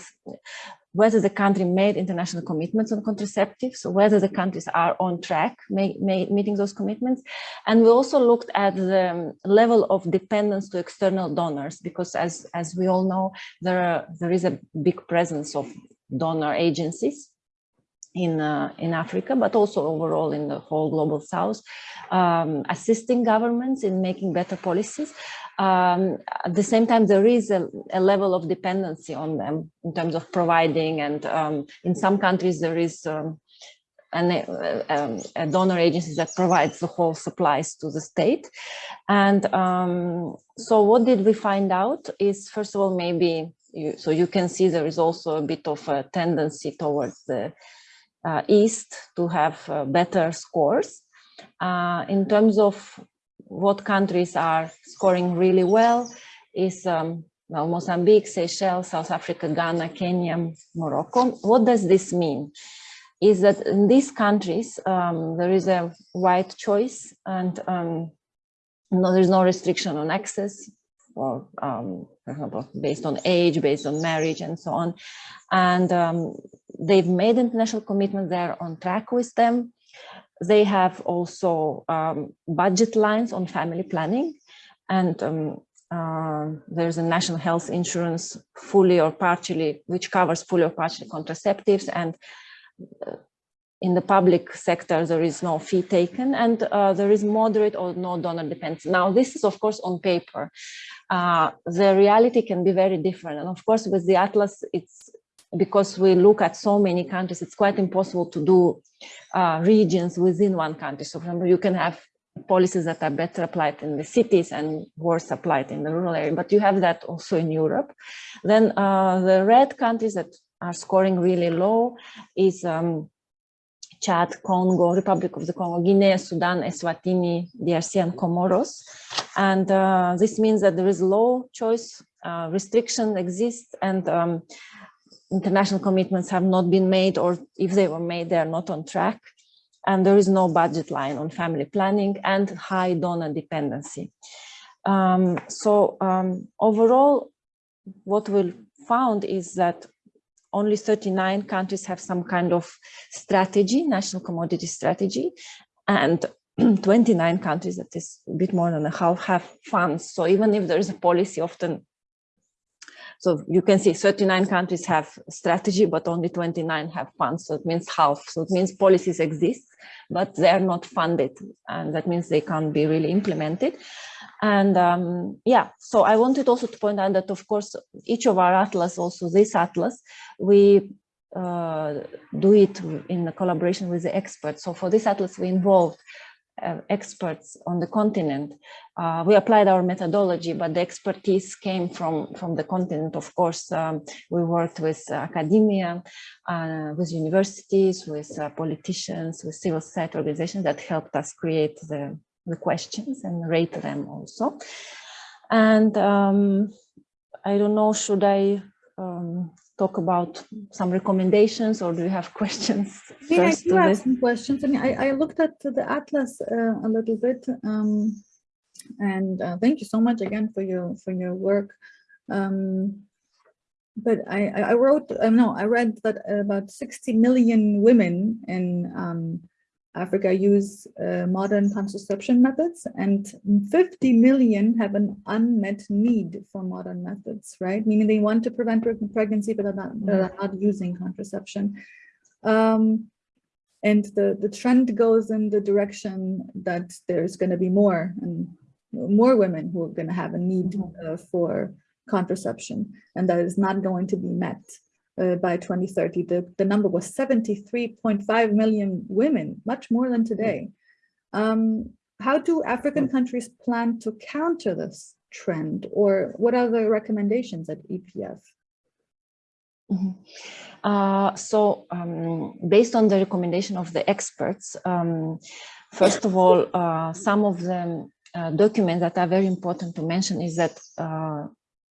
whether the country made international commitments on contraceptives, so whether the countries are on track make, make, meeting those commitments. And we also looked at the level of dependence to external donors, because as, as we all know, there, are, there is a big presence of donor agencies in uh, in Africa, but also overall in the whole global south, um, assisting governments in making better policies. Um, at the same time, there is a, a, level of dependency on them in terms of providing, and um, in some countries there is um, an, uh, um, a donor agency that provides the whole supplies to the state. And um, so what did we find out is, first of all, maybe, you, so you can see there is also a bit of a tendency towards the uh, East to have uh, better scores. Uh, in terms of what countries are scoring really well is um, well, Mozambique, Seychelles, South Africa, Ghana, Kenya, Morocco. What does this mean? Is that in these countries, um, there is a wide choice and um, no, there's no restriction on access or, um, for example, based on age, based on marriage and so on. And um, they've made international commitments, they're on track with them. They have also um, budget lines on family planning and um, uh, there's a national health insurance fully or partially, which covers fully or partially contraceptives and uh, in the public sector, there is no fee taken and uh, there is moderate or no donor dependence. Now, this is of course on paper. Uh, the reality can be very different. And of course, with the Atlas, it's because we look at so many countries, it's quite impossible to do uh, regions within one country. So for example, you can have policies that are better applied in the cities and worse applied in the rural area, but you have that also in Europe. Then uh, the red countries that are scoring really low is um, Chad, Congo, Republic of the Congo, Guinea, Sudan, Eswatini, DRC, and Comoros. And uh, this means that there is low choice uh, restriction exists and um, international commitments have not been made or if they were made, they are not on track. And there is no budget line on family planning and high donor dependency. Um, so um, overall, what we found is that only 39 countries have some kind of strategy, national commodity strategy, and *clears throat* 29 countries, that is a bit more than a half, have funds. So even if there is a policy, often so you can see 39 countries have strategy, but only 29 have funds. So it means half. So it means policies exist, but they are not funded. And that means they can't be really implemented. And um, yeah, so I wanted also to point out that, of course, each of our atlas, also this atlas, we uh, do it in collaboration with the experts. So for this atlas, we involved uh, experts on the continent. Uh, we applied our methodology, but the expertise came from, from the continent. Of course, um, we worked with academia, uh, with universities, with uh, politicians, with civil society organizations that helped us create the, the questions and rate them also. And um, I don't know, should I um, talk about some recommendations or do you have *laughs* questions Yeah, I first do have this? some questions. I mean, I, I looked at the atlas uh, a little bit, um, and uh, thank you so much again for your for your work. Um, but I, I I wrote, uh, no, I read that about 60 million women in um, Africa use uh, modern contraception methods, and 50 million have an unmet need for modern methods, right? Meaning they want to prevent pregnancy, but they're not, they're not using contraception. Um, and the, the trend goes in the direction that there's going to be more and more women who are going to have a need uh, for contraception, and that is not going to be met uh, by 2030. The, the number was 73.5 million women, much more than today. Um, how do African countries plan to counter this trend, or what are the recommendations at EPF? Mhm. Uh, so um, based on the recommendation of the experts, um, first of all, uh, some of the uh, documents that are very important to mention is that uh,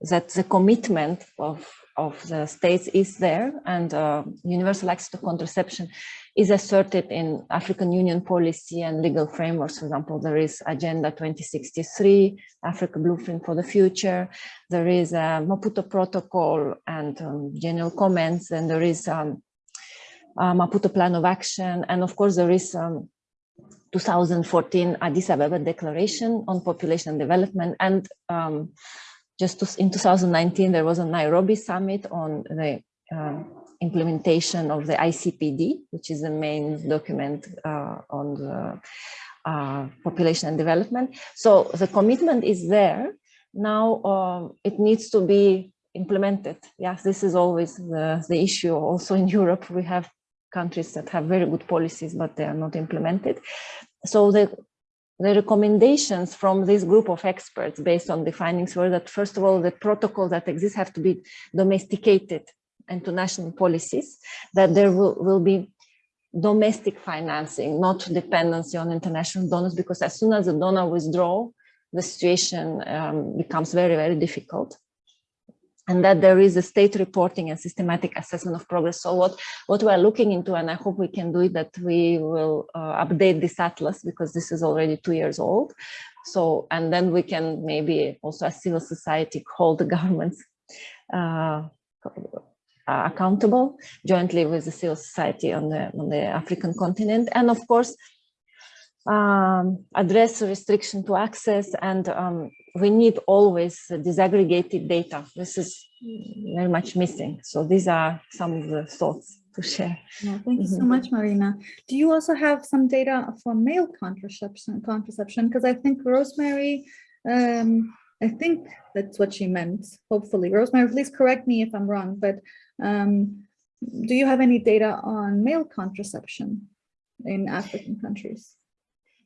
that the commitment of of the states is there and uh, universal access to contraception is asserted in African Union policy and legal frameworks. For example, there is Agenda 2063, Africa Blueprint for the Future, there is a Maputo Protocol and um, general comments, and there is um, a Maputo Plan of Action, and of course there is um, 2014 Addis Ababa Declaration on Population Development, and um, just to, in 2019 there was a Nairobi Summit on the uh, implementation of the ICPD, which is the main document uh, on the uh, population and development. So the commitment is there, now um, it needs to be implemented. Yes, this is always the, the issue. Also in Europe, we have countries that have very good policies, but they are not implemented. So the, the recommendations from this group of experts based on the findings were that, first of all, the protocols that exist have to be domesticated into national policies, that there will, will be domestic financing, not dependency on international donors, because as soon as the donor withdraw, the situation um, becomes very, very difficult. And that there is a state reporting and systematic assessment of progress. So what, what we are looking into, and I hope we can do it, that we will uh, update this atlas because this is already two years old. So, and then we can maybe also as civil society hold the *laughs* governments uh, accountable jointly with the civil society on the, on the African continent. And of course, um, address restriction to access and um, we need always disaggregated data. This is very much missing. So these are some of the thoughts to share. Yeah, thank you so Mhm. much, Marina. Do you also have some data for male contraception? Contraception, because I think Rosemary, um, I think that's what she meant. Hopefully, Rosemary, please correct me if I'm wrong. But um, do you have any data on male contraception in African countries?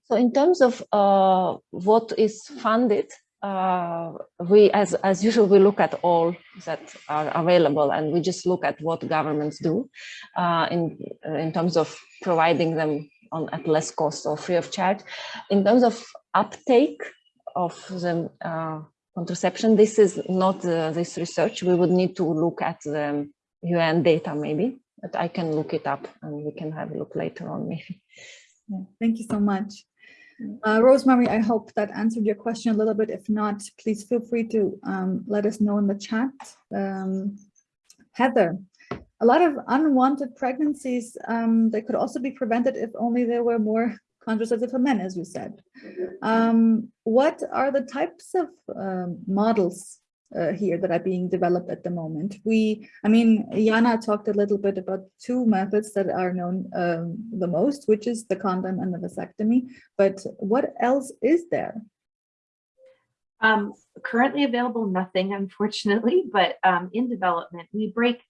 So in terms of uh, what is funded, uh, we, as, as usual, we look at all that are available and we just look at what governments do uh, in, in terms of providing them on at less cost or free of charge. In terms of uptake of the uh, contraception, this is not uh, this research. We would need to look at the UN data maybe, but I can look it up and we can have a look later on maybe. Yeah, thank you so much. Uh, Rosemary, I hope that answered your question a little bit. If not, please feel free to um, let us know in the chat. Um, Heather, a lot of unwanted pregnancies, um, they could also be prevented if only there were more contraceptive for men, as you said. Um, what are the types of um, models uh, here that are being developed at the moment. We, I mean, Jana talked a little bit about two methods that are known um, the most, which is the condom and the vasectomy. But what else is there? Um, currently available, nothing, unfortunately, but um, in development, we break.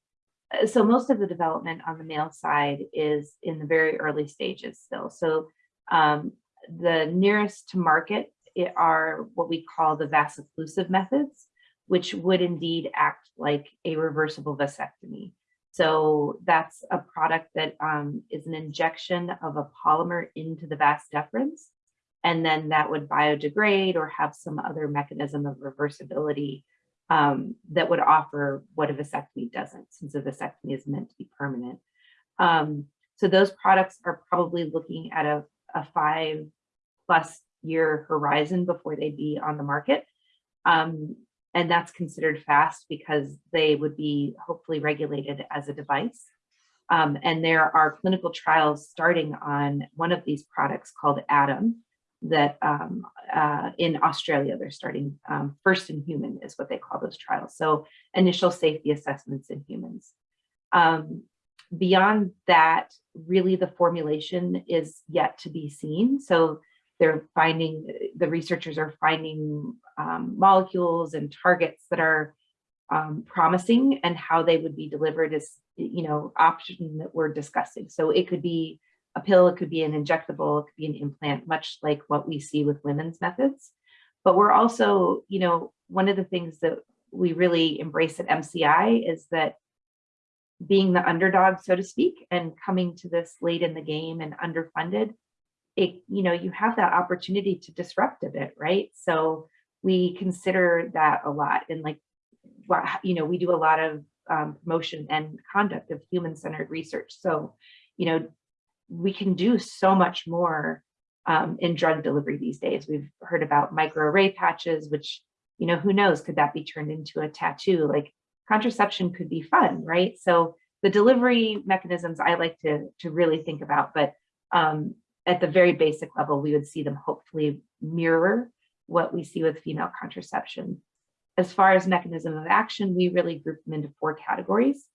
uh, So most of the development on the male side is in the very early stages still. So um, the nearest to market are what we call the vasocclusive methods, which would indeed act like a reversible vasectomy. So that's a product that um, is an injection of a polymer into the vas deferens and then that would biodegrade or have some other mechanism of reversibility um, that would offer what a vasectomy doesn't, since a vasectomy is meant to be permanent. Um, so those products are probably looking at a, a five plus year horizon before they'd be on the market. Um, and that's considered fast because they would be hopefully regulated as a device. Um, and there are clinical trials starting on one of these products called ADAM that um, uh, in Australia, they're starting um, first in human is what they call those trials. So initial safety assessments in humans. Um, beyond that, really the formulation is yet to be seen. So they're finding, the researchers are finding um, molecules and targets that are um, promising and how they would be delivered is, you know, option that we're discussing. So it could be a pill, it could be an injectable, it could be an implant, much like what we see with women's methods. But we're also, you know, one of the things that we really embrace at MCI is that being the underdog, so to speak, and coming to this late in the game and underfunded, it, you know, you have that opportunity to disrupt a bit, right? So we consider that a lot. And like, you know, we do a lot of um, promotion and conduct of human-centered research. So, you know, we can do so much more um, in drug delivery these days. We've heard about microarray patches, which, you know, who knows, could that be turned into a tattoo? Like contraception could be fun, right? So the delivery mechanisms I like to, to really think about, but um, at the very basic level, we would see them hopefully mirror what we see with female contraception. As far as mechanism of action, we really group them into four categories.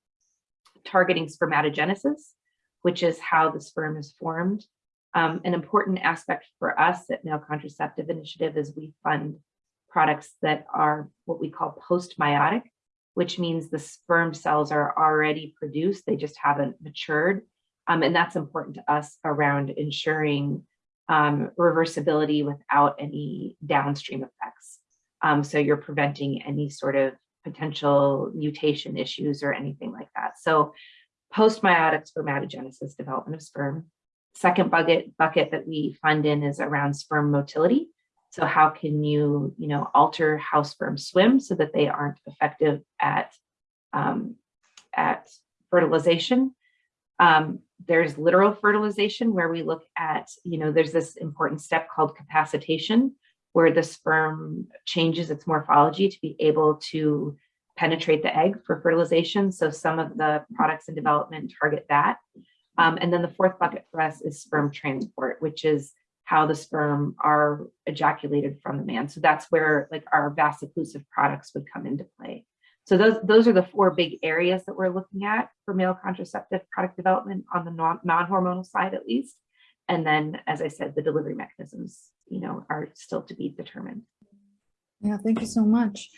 Targeting spermatogenesis, which is how the sperm is formed. Um, an important aspect for us at Male Contraceptive Initiative is we fund products that are what we call post-meiotic, which means the sperm cells are already produced, they just haven't matured. Um, and that's important to us around ensuring um, reversibility without any downstream effects. Um, so you're preventing any sort of potential mutation issues or anything like that. So post-meiotic spermatogenesis, development of sperm. Second bucket, bucket that we fund in is around sperm motility. So how can you, you know, alter how sperm swim so that they aren't effective at, um, at fertilization? Um, there's literal fertilization where we look at, you know, there's this important step called capacitation, where the sperm changes its morphology to be able to penetrate the egg for fertilization. So some of the products in development target that. Um, and then the fourth bucket for us is sperm transport, which is how the sperm are ejaculated from the man. So that's where like our vaso-occlusive products would come into play. So those, those are the four big areas that we're looking at for male contraceptive product development on the non-hormonal side at least. And then, as I said, the delivery mechanisms, you know, are still to be determined. Yeah, thank you so much.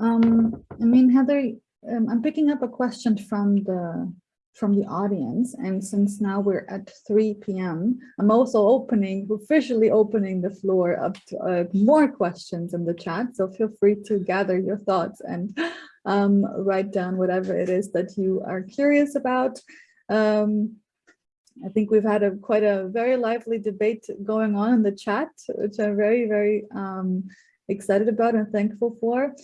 Um, I mean, Heather, um, I'm picking up a question from the from the audience, and since now we're at 3 p.m., I'm also opening, officially opening the floor up to uh, more questions in the chat. So feel free to gather your thoughts and um, write down whatever it is that you are curious about. Um, I think we've had a quite a very lively debate going on in the chat, which I'm very, very um, excited about and thankful for.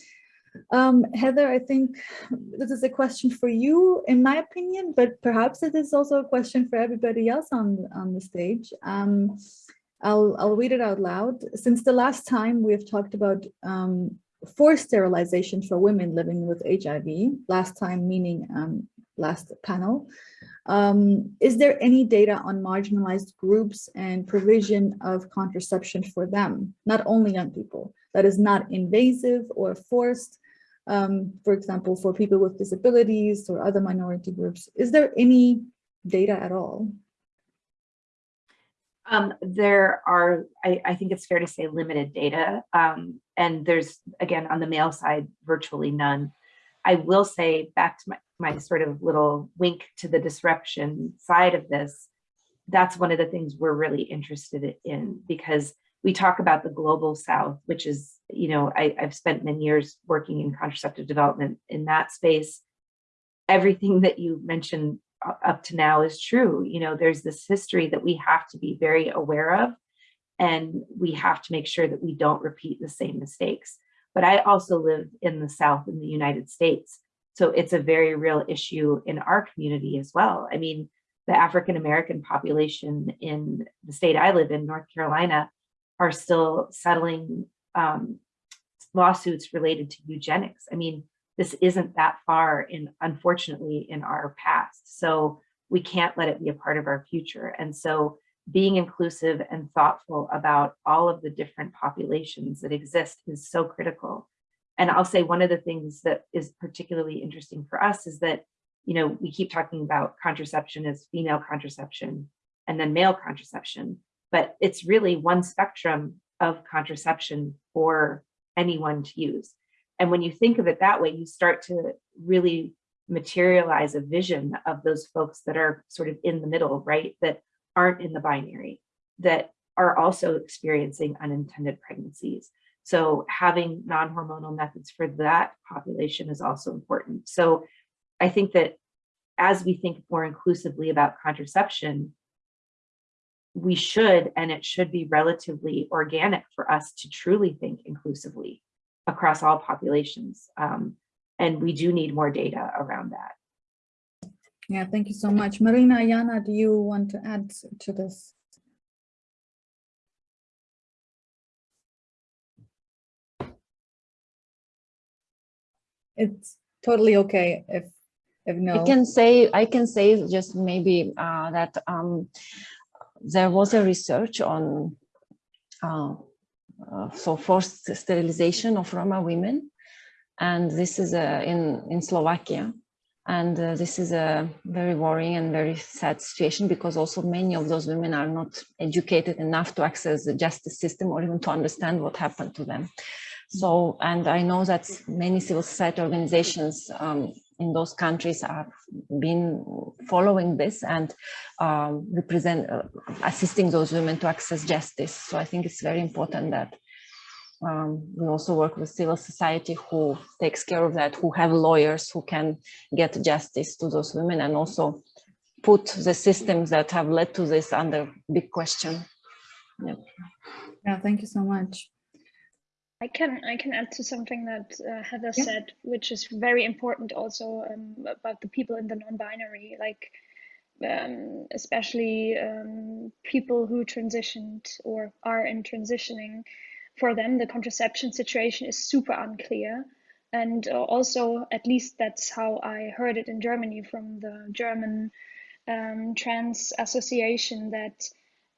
Um, Heather, I think this is a question for you, in my opinion, but perhaps it is also a question for everybody else on, on the stage. Um, I'll, I'll read it out loud. Since the last time we've talked about um, forced sterilization for women living with HIV, last time meaning um, last panel, um, is there any data on marginalized groups and provision of contraception for them, not only young people, that is not invasive or forced, um, for example, for people with disabilities or other minority groups? Is there any data at all? Um, there are, I, I, think it's fair to say, limited data. Um, and there's, again, on the male side, virtually none. I will say back to my, my sort of little wink to the disruption side of this, that's one of the things we're really interested in because we talk about the global south, which is, you know, I, I've spent many years working in contraceptive development in that space. Everything that you mentioned up to now is true. You know, there's this history that we have to be very aware of, and we have to make sure that we don't repeat the same mistakes. but I also live in the South in the United States. So it's a very real issue in our community as well. I mean, the African American population in the state I live in, North Carolina, are still settling um, lawsuits related to eugenics. I mean, this isn't that far in, unfortunately, in our past. So we can't let it be a part of our future. And so being inclusive and thoughtful about all of the different populations that exist is so critical. And I'll say one of the things that is particularly interesting for us is that, you know, we keep talking about contraception as female contraception and then male contraception, but it's really one spectrum of contraception for anyone to use. And when you think of it that way, you start to really materialize a vision of those folks that are sort of in the middle, right? That aren't in the binary, that are also experiencing unintended pregnancies. So having non-hormonal methods for that population is also important. So I think that as we think more inclusively about contraception, we should, and it should be relatively organic for us to truly think inclusively across all populations. Um, and we do need more data around that. Yeah, thank you so much. Marina, Jana, do you want to add to this? It's totally okay if if no. I can say I can say just maybe uh, that um, there was a research on uh, uh, so forced sterilization of Roma women, and this is uh, in in Slovakia, and uh, this is a very worrying and very sad situation because also many of those women are not educated enough to access the justice system or even to understand what happened to them. So, and I know that many civil society organizations um, in those countries have been following this and um, represent uh, assisting those women to access justice. So I think it's very important that um, we also work with civil society who takes care of that, who have lawyers who can get justice to those women and also put the systems that have led to this under big question. Yep. Yeah, thank you so much. I can I can add to something that uh, Heather Yeah. said, which is very important also um, about the people in the non-binary, like um, especially um, people who transitioned or are in transitioning. For them, the contraception situation is super unclear, and uh, also at least that's how I heard it in Germany from the German um, Trans Association that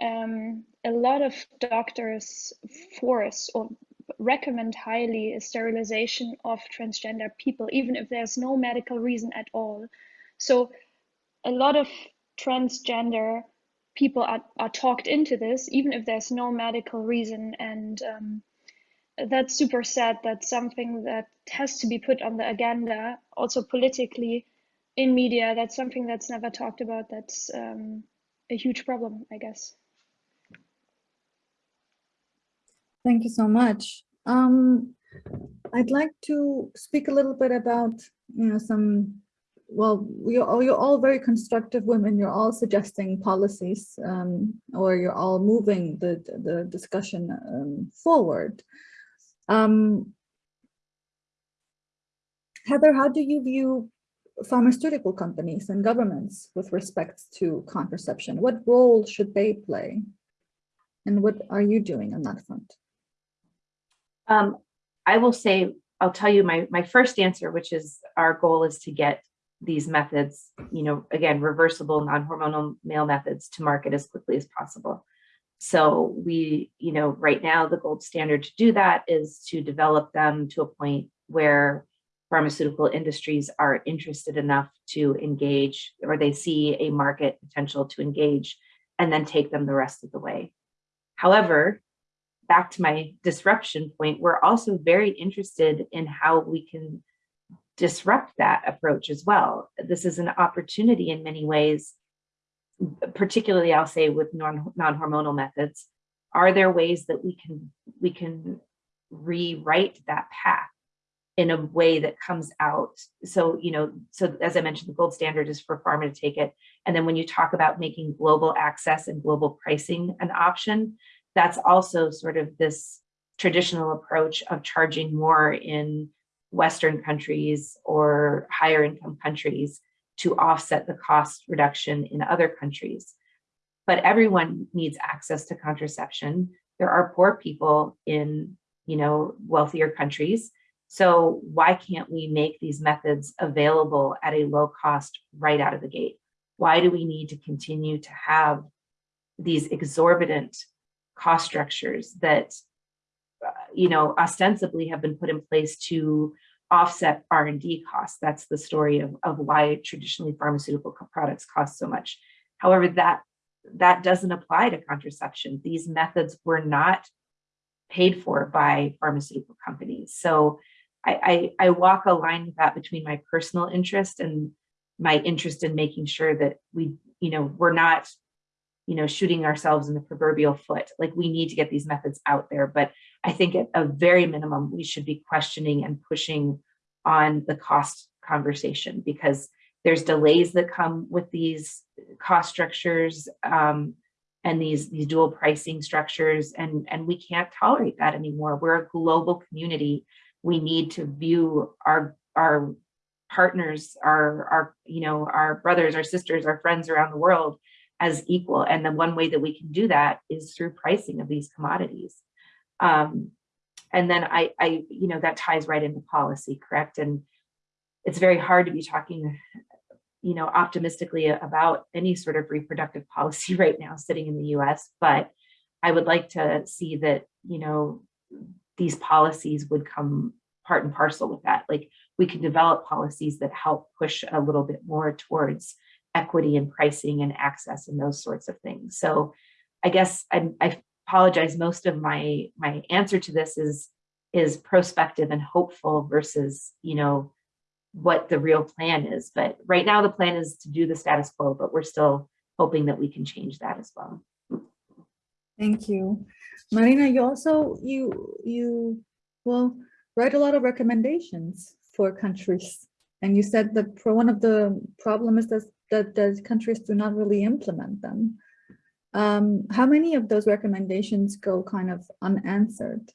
um, a lot of doctors force or recommend highly a sterilization of transgender people, even if there's no medical reason at all. So a lot of transgender people are, are talked into this, even if there's no medical reason. And um, that's super sad. That's something that has to be put on the agenda, also politically in media. That's something that's never talked about. That's um, a huge problem, I guess. Thank you so much. Um, I'd like to speak a little bit about, you know, some, well, you're all, you're all very constructive women. You're all suggesting policies um, or you're all moving the, the discussion um, forward. Um, Heather, how do you view pharmaceutical companies and governments with respect to contraception? What role should they play? And what are you doing on that front? Um, I will say, I'll tell you my, my first answer, which is our goal is to get these methods, you know, again, reversible non-hormonal male methods to market as quickly as possible. So we, you know, right now the gold standard to do that is to develop them to a point where pharmaceutical industries are interested enough to engage or they see a market potential to engage and then take them the rest of the way. However, back to my disruption point, we're also very interested in how we can disrupt that approach as well. This is an opportunity in many ways, particularly I'll say with non-hormonal methods. Are there ways that we can we can rewrite that path in a way that comes out? So, you know, so as I mentioned, the gold standard is for pharma to take it. And then when you talk about making global access and global pricing an option, that's also sort of this traditional approach of charging more in Western countries or higher income countries to offset the cost reduction in other countries. But everyone needs access to contraception. There are poor people in, you know, wealthier countries. So why can't we make these methods available at a low cost right out of the gate? Why do we need to continue to have these exorbitant cost structures that uh, you know, ostensibly have been put in place to offset R&D costs. That's the story of, of why traditionally pharmaceutical products cost so much. However, that, that doesn't apply to contraception. These methods were not paid for by pharmaceutical companies. So I, I, I walk a line with that between my personal interest and my interest in making sure that we, you know, we're not you know, shooting ourselves in the proverbial foot. Like we need to get these methods out there. But I think at a very minimum, we should be questioning and pushing on the cost conversation because there's delays that come with these cost structures um, and these, these dual pricing structures. And, and we can't tolerate that anymore. We're a global community. We need to view our, our partners, our, our, you know, our brothers, our sisters, our friends around the world as equal. And the one way that we can do that is through pricing of these commodities. Um, and then I, I, you know, that ties right into policy, correct? And it's very hard to be talking, you know, optimistically about any sort of reproductive *laughs* policy right now sitting in the US, but I would like to see that, you know, these policies would come part and parcel with that. Like we can develop policies that help push a little bit more towards equity and pricing and access and those sorts of things. So I guess I, I apologize. Most of my my answer to this is is prospective and hopeful versus you know what the real plan is. But right now the plan is to do the status quo, but we're still hoping that we can change that as well. Thank you. Marina, you also, you, you, well, write a lot of recommendations for countries. And you said that for one of the problem is that that the countries do not really implement them. Um, how many of those recommendations go kind of unanswered?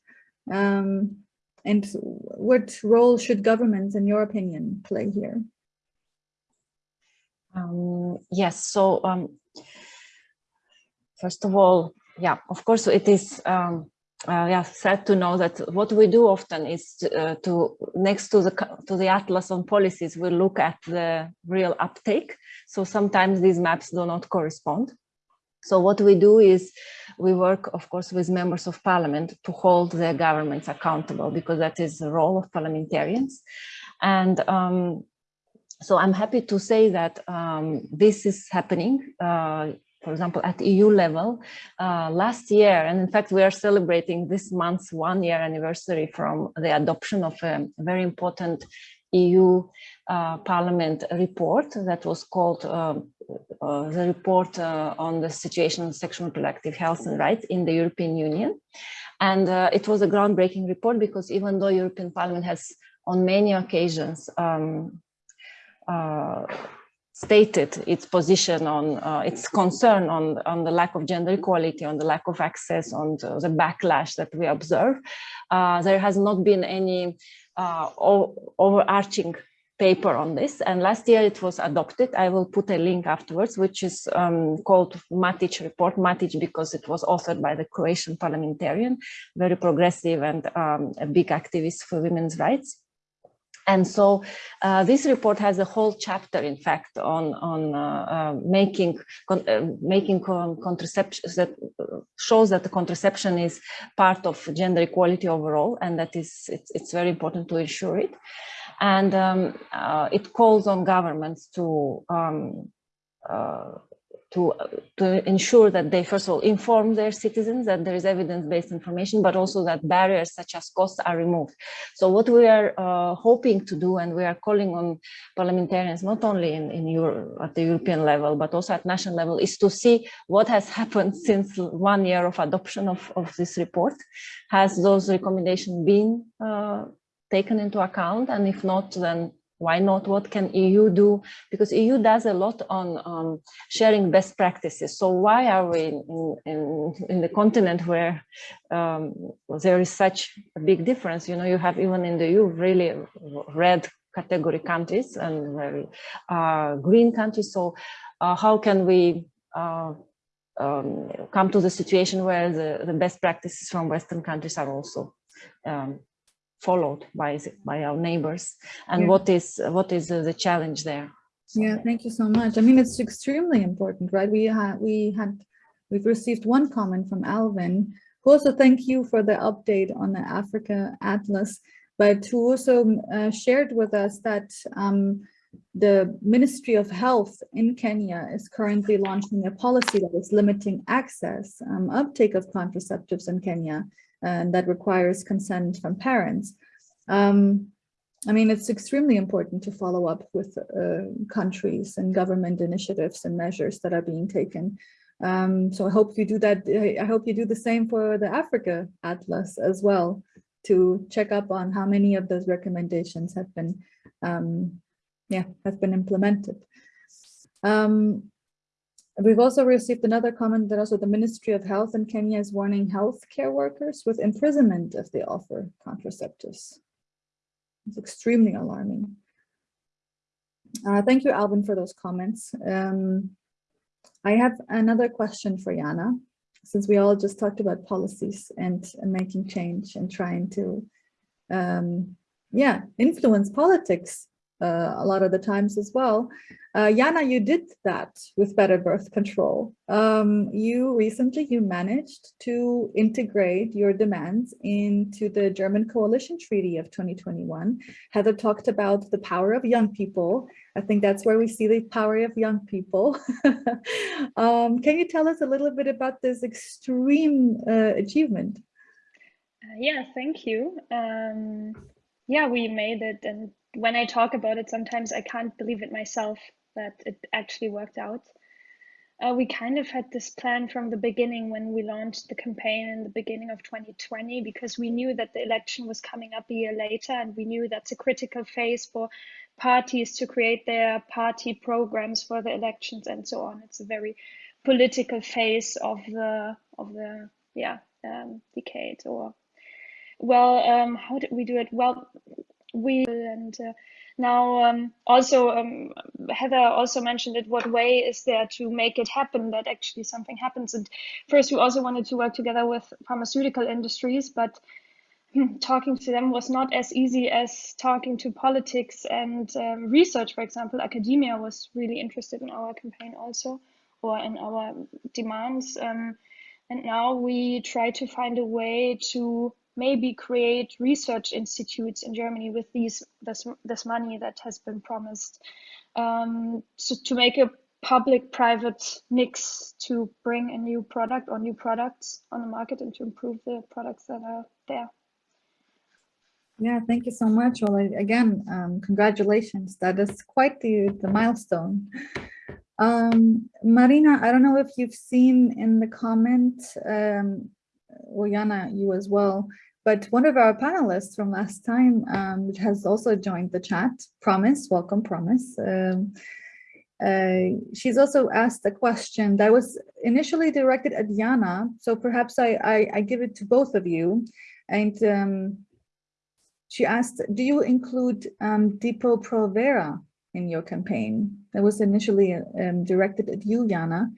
Um, and what role should governments, in your opinion, play here? Um, yes, so um, first of all, yeah, of course it is um, uh, yeah, sad to know that what we do often is to, uh, to, next to the to the atlas on policies, we look at the real uptake. So sometimes these maps do not correspond. So what we do is we work, of course, with members of parliament to hold their governments accountable because that is the role of parliamentarians. And um, so I'm happy to say that um, this is happening. Uh, for example, at EU level uh, last year. And in fact, we are celebrating this month's one year anniversary from the adoption of a very important EU uh, Parliament report that was called uh, uh, the report uh, on the situation of sexual reproductive health and rights in the European Union. And uh, it was a groundbreaking report because even though European Parliament has on many occasions um, stated its position on uh, its concern on, on the lack of gender equality, on the lack of access, on the, the backlash that we observe. Uh, there has not been any uh, overarching paper on this. And last year it was adopted. I will put a link afterwards which is um, called Matić report. Matić because it was authored by the croatian parliamentarian very progressive and um, a big activist for women's rights and so uh, this report has a whole chapter, in fact, on on uh, uh, making con uh, making con contraception that shows that the contraception is part of gender equality overall, and that is it's, it's very important to ensure it. And um, uh, it calls on governments to um, uh, to, to ensure that they first of all inform their citizens that there is evidence-based information, but also that barriers such as costs are removed. So what we are uh, hoping to do, and we are calling on parliamentarians, not only in, in at the European level, but also at national level, is to see what has happened *laughs* since one year of adoption of, of this report. Has those recommendations been uh, taken into account? And if not, then why not? What can EU do? Because EU does a lot on um, sharing best practices. So why are we in, in, in the continent where um, there is such a big difference? You know, you have even in the EU really red category countries and very uh, green countries. So uh, how can we uh, um, come to the situation where the, the best practices from Western countries are also um, followed by by our neighbors and Yeah. what is what is the challenge there Yeah, thank you so much. I mean, it's extremely important, right? We had, we had, we've received one comment from Alvin, who also thank you for the update on the Africa Atlas, but who also uh, shared with us that um, the Ministry of Health in Kenya is currently launching a policy that is limiting access, um, uptake of contraceptives in Kenya, and that requires consent from parents. Um, I mean, it's extremely important to follow up with uh, countries and government initiatives and measures that are being taken. Um, so I hope you do that. I hope you do the same for the Africa Atlas as well to check up on how many of those recommendations have been, um, yeah, have been implemented. Um, We've also received another comment that also the Ministry of Health in Kenya is warning healthcare workers with imprisonment if they offer contraceptives. It's extremely alarming. Uh, thank you, Alvin, for those comments. Um, I have another question for Jana, since we all just talked about policies and, and making change and trying to, um, yeah, influence politics uh, a lot of the times as well. Uh, Jana, you did that with Better Birth Control. Um, you recently, you managed to integrate your demands into the German Coalition Treaty of 2021. Heather talked about the power of young people. I think that's where we see the power of young people. *laughs* um, can you tell us a little bit about this extreme uh, achievement? Uh, yeah, thank you. Um, yeah, we made it. And when I talk about it, sometimes I can't believe it myself that it actually worked out. Uh, we kind of had this plan from the beginning when we launched the campaign in the beginning of 2020 because we knew that the election was coming up a year later and we knew that's a critical phase for parties to create their party programs for the elections and so on. It's a very political phase of the of the yeah um, decade or well um, how did we do it well we and uh, now um, also um, Heather also mentioned it what way is there to make it happen that actually something happens? And first we also wanted to work together with pharmaceutical industries but *laughs* talking to them was not as easy as talking to politics and um, research. For example academia was really interested in our campaign also or in our demands um, and now we try to find a way to maybe create research institutes in Germany with these this, this money that has been promised um, so to make a public-private mix to bring a new product or new products on the market and to improve the products that are there. Yeah, thank you so much. Well, again, um, congratulations. That is quite the, the milestone. Um, Marina, I don't know if you've seen in the comment, um, or you as well, but one of our panelists from last time um, has also joined the chat, Promise, welcome Promise. Um, uh, she's also asked a question that was initially directed at Jana, so perhaps I, I, I give it to both of you. And um, she asked, do you include um, Depo Provera in your campaign? That was initially um, directed at you, Jana.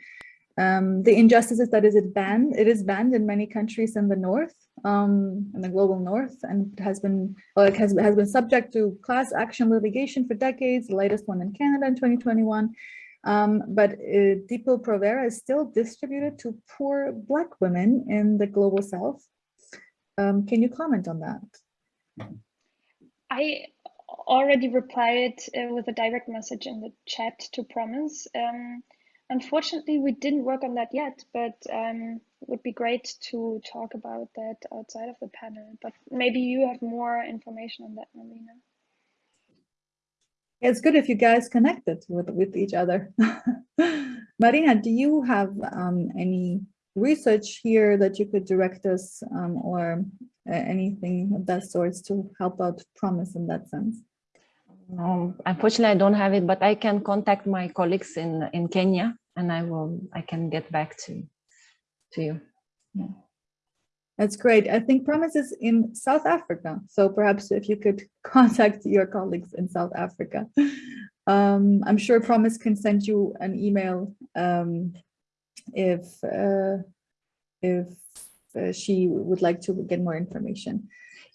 Um, the injustice is that is it banned? It is banned in many countries in the north, um, in the global north, and has been it has, has been subject to class action litigation for decades. The latest one in Canada in 2021. Um, but uh, Provera is still distributed to poor Black women in the global south. Um, can you comment on that? I already replied uh, with a direct message in the chat to Promise. Um, unfortunately, we didn't work on that yet, but um, it would be great to talk about that outside of the panel. But maybe you have more information on that, Marina. It's good if you guys connected with, with each other. *laughs* Marina, do you have um, any research here that you could direct us um, or uh, anything of that sort to help out Promise in that sense? Um, unfortunately, I don't have it, but I can contact my colleagues in in Kenya, and I will I can get back to to you. That's great. I think Promise is in South Africa. So perhaps if you could *laughs* contact your colleagues in South Africa. Um, I'm sure Promise can send you an email um, if uh, if uh, she would like to get more information.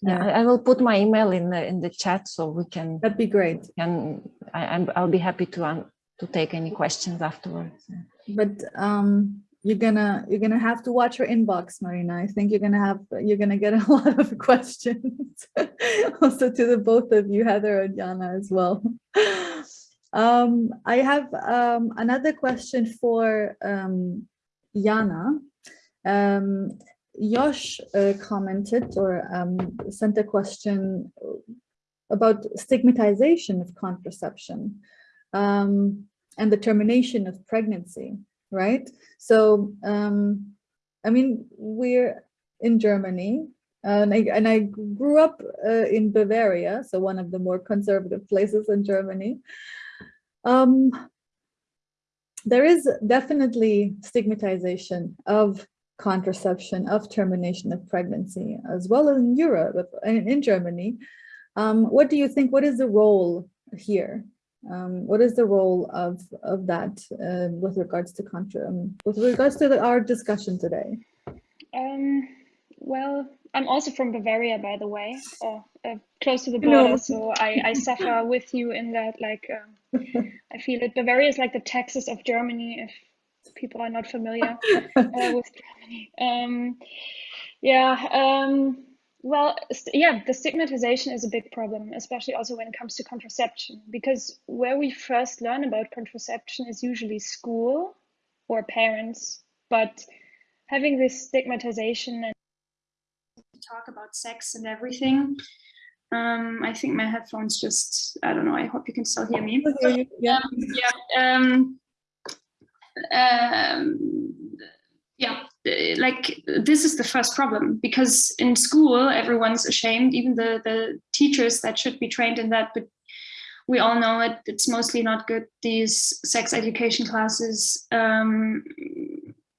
Yeah, I, I will put my email in the in the chat so we can That'd be great. and I, I'll be happy to um, to take any questions afterwards. But um, you're gonna you're gonna have to watch your inbox, Marina. I think you're gonna have you're gonna get a *laughs* lot of questions. *laughs* also to the both of you, Heather and Jana as well. Um, I have um, another question for um, Jana. Um, Josh uh, commented or um, sent a question about stigmatization of contraception um, and the termination of pregnancy, right? So, um, I mean, we're in Germany and I, and I grew up uh, in Bavaria, so one of the more conservative places in Germany. Um, there is definitely stigmatization of contraception, of termination of pregnancy, as well as in Europe and in Germany. Um, what do you think, what is the role here? Um, what is the role of, of that uh, with regards to contra, um, with regards to the, our discussion today? Um, well, I'm also from Bavaria, by the way, or uh, close to the border. So I, I suffer with you in that, like, um, I feel it. Bavaria is like the Texas of Germany, if people are not familiar *laughs* uh, with Germany. Um, yeah, um, well, yeah, the stigmatization is a big problem, especially also when it comes to contraception, because where we first learn about contraception is usually school or parents, but having this stigmatization and talk about sex and everything. Um, I think my headphones just, I don't know, I hope you can still hear me. Yeah. yeah um um yeah like this is the first problem because in school everyone's ashamed even the the teachers that should be trained in that but we all know it it's mostly not good these sex education classes um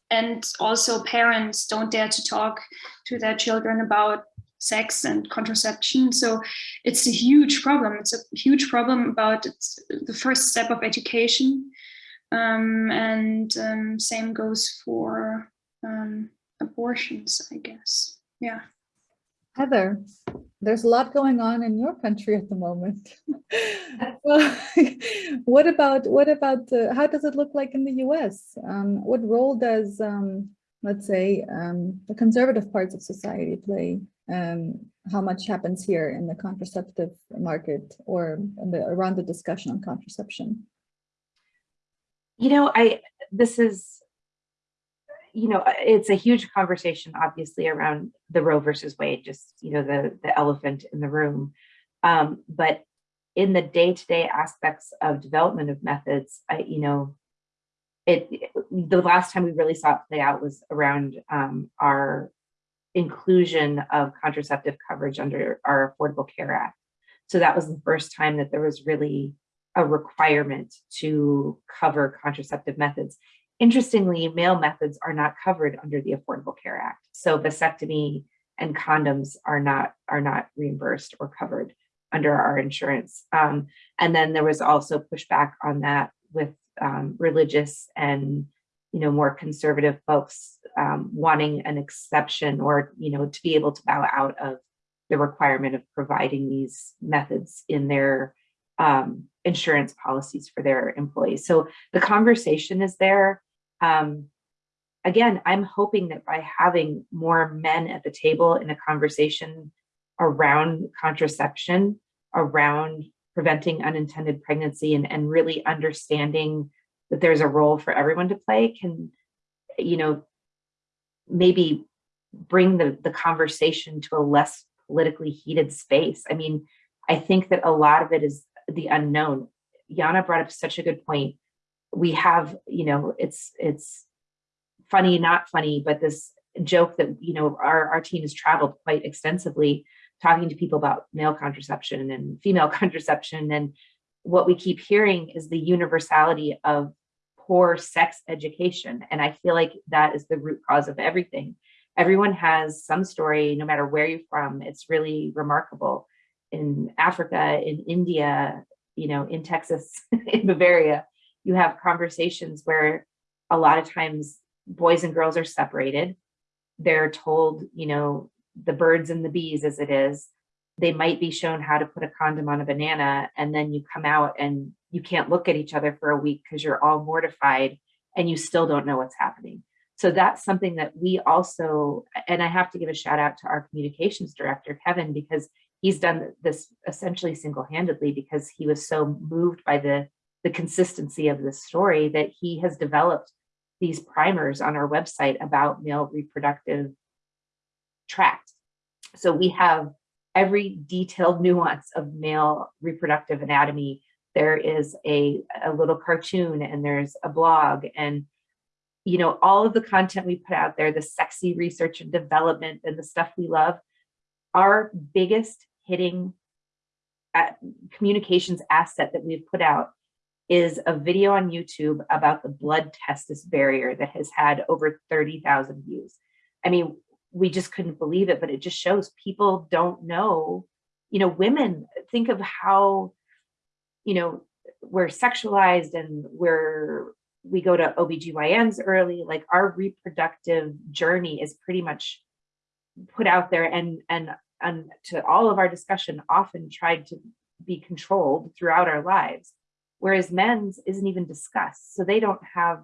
and also parents don't dare to talk to their children about sex and contraception so it's a huge problem it's a huge problem about the first step of education um, and um, same goes for um, abortions, I guess. Yeah. Heather, there's a lot going on in your country at the moment. *laughs* well, *laughs* what about what about uh, how does it look like in the U.S.? Um, what role does um, let's say um, the conservative parts of society play? How much happens here in the contraceptive market or the, around the discussion on contraception? You know, I, this is, you know, it's a huge conversation, obviously, around the Roe versus Wade, just, you know, the, the elephant in the room. Um, but in the day-to-day aspects of development of methods, I, you know, it, the last time we really saw it play out was around um, our inclusion of contraceptive coverage under our Affordable Care Act. So that was the first time that there was really a requirement to cover contraceptive methods. Interestingly, male methods are not covered under the Affordable Care Act. So vasectomy and condoms are not are not reimbursed or covered under our insurance. Um, and then there was also pushback on that with um, religious and you know more conservative folks um, wanting an exception or you know to be able to bow out of the requirement of providing these methods in their um, insurance policies for their employees. So the conversation is there. Um, again, I'm hoping that by having more men at the table in a conversation around contraception, around preventing unintended pregnancy and, and really understanding that there's a role for everyone to play can, you know, maybe bring the, the conversation to a less politically heated space. I mean, I think that a lot of it is the unknown. Jana brought up such a good point. We have, you know, it's it's funny, not funny, but this joke that, you know, our, our team has traveled quite extensively talking to people about male contraception and female *laughs* contraception. And what we keep hearing is the universality of poor sex education. And I feel like that is the root cause of everything. Everyone has some story, no matter where you're from. It's really remarkable. In Africa, in India, you know, in Texas, *laughs* in Bavaria, you have conversations where a lot of times boys and girls are separated. They're told, you know, the birds and the bees as it is, they might be shown how to put a condom on a banana and then you come out and you can't look at each other for a week because you're all mortified and you still don't know what's happening. So that's something that we also, and I have to give a shout out to our communications director, Kevin, because he's done this essentially single-handedly because he was so moved by the, the consistency of this story that he has developed these primers on our website about male reproductive tract. So we have every detailed *laughs* nuance of male reproductive anatomy. There is a, a little cartoon and there's a blog and you know, all of the content we put out there, the sexy research and development and the stuff we love, our biggest hitting at communications asset that we've put out is a video on YouTube about the blood testis barrier that has had over 30,000 views. I mean, we just couldn't believe it, but it just shows people don't know, you know, women think of how, you know, we're sexualized and we're, we go to OBGYNs early, like our reproductive journey is pretty much put out there and, and, and to all of our discussion often tried to be controlled throughout our lives. Whereas men's isn't even discussed. So they don't have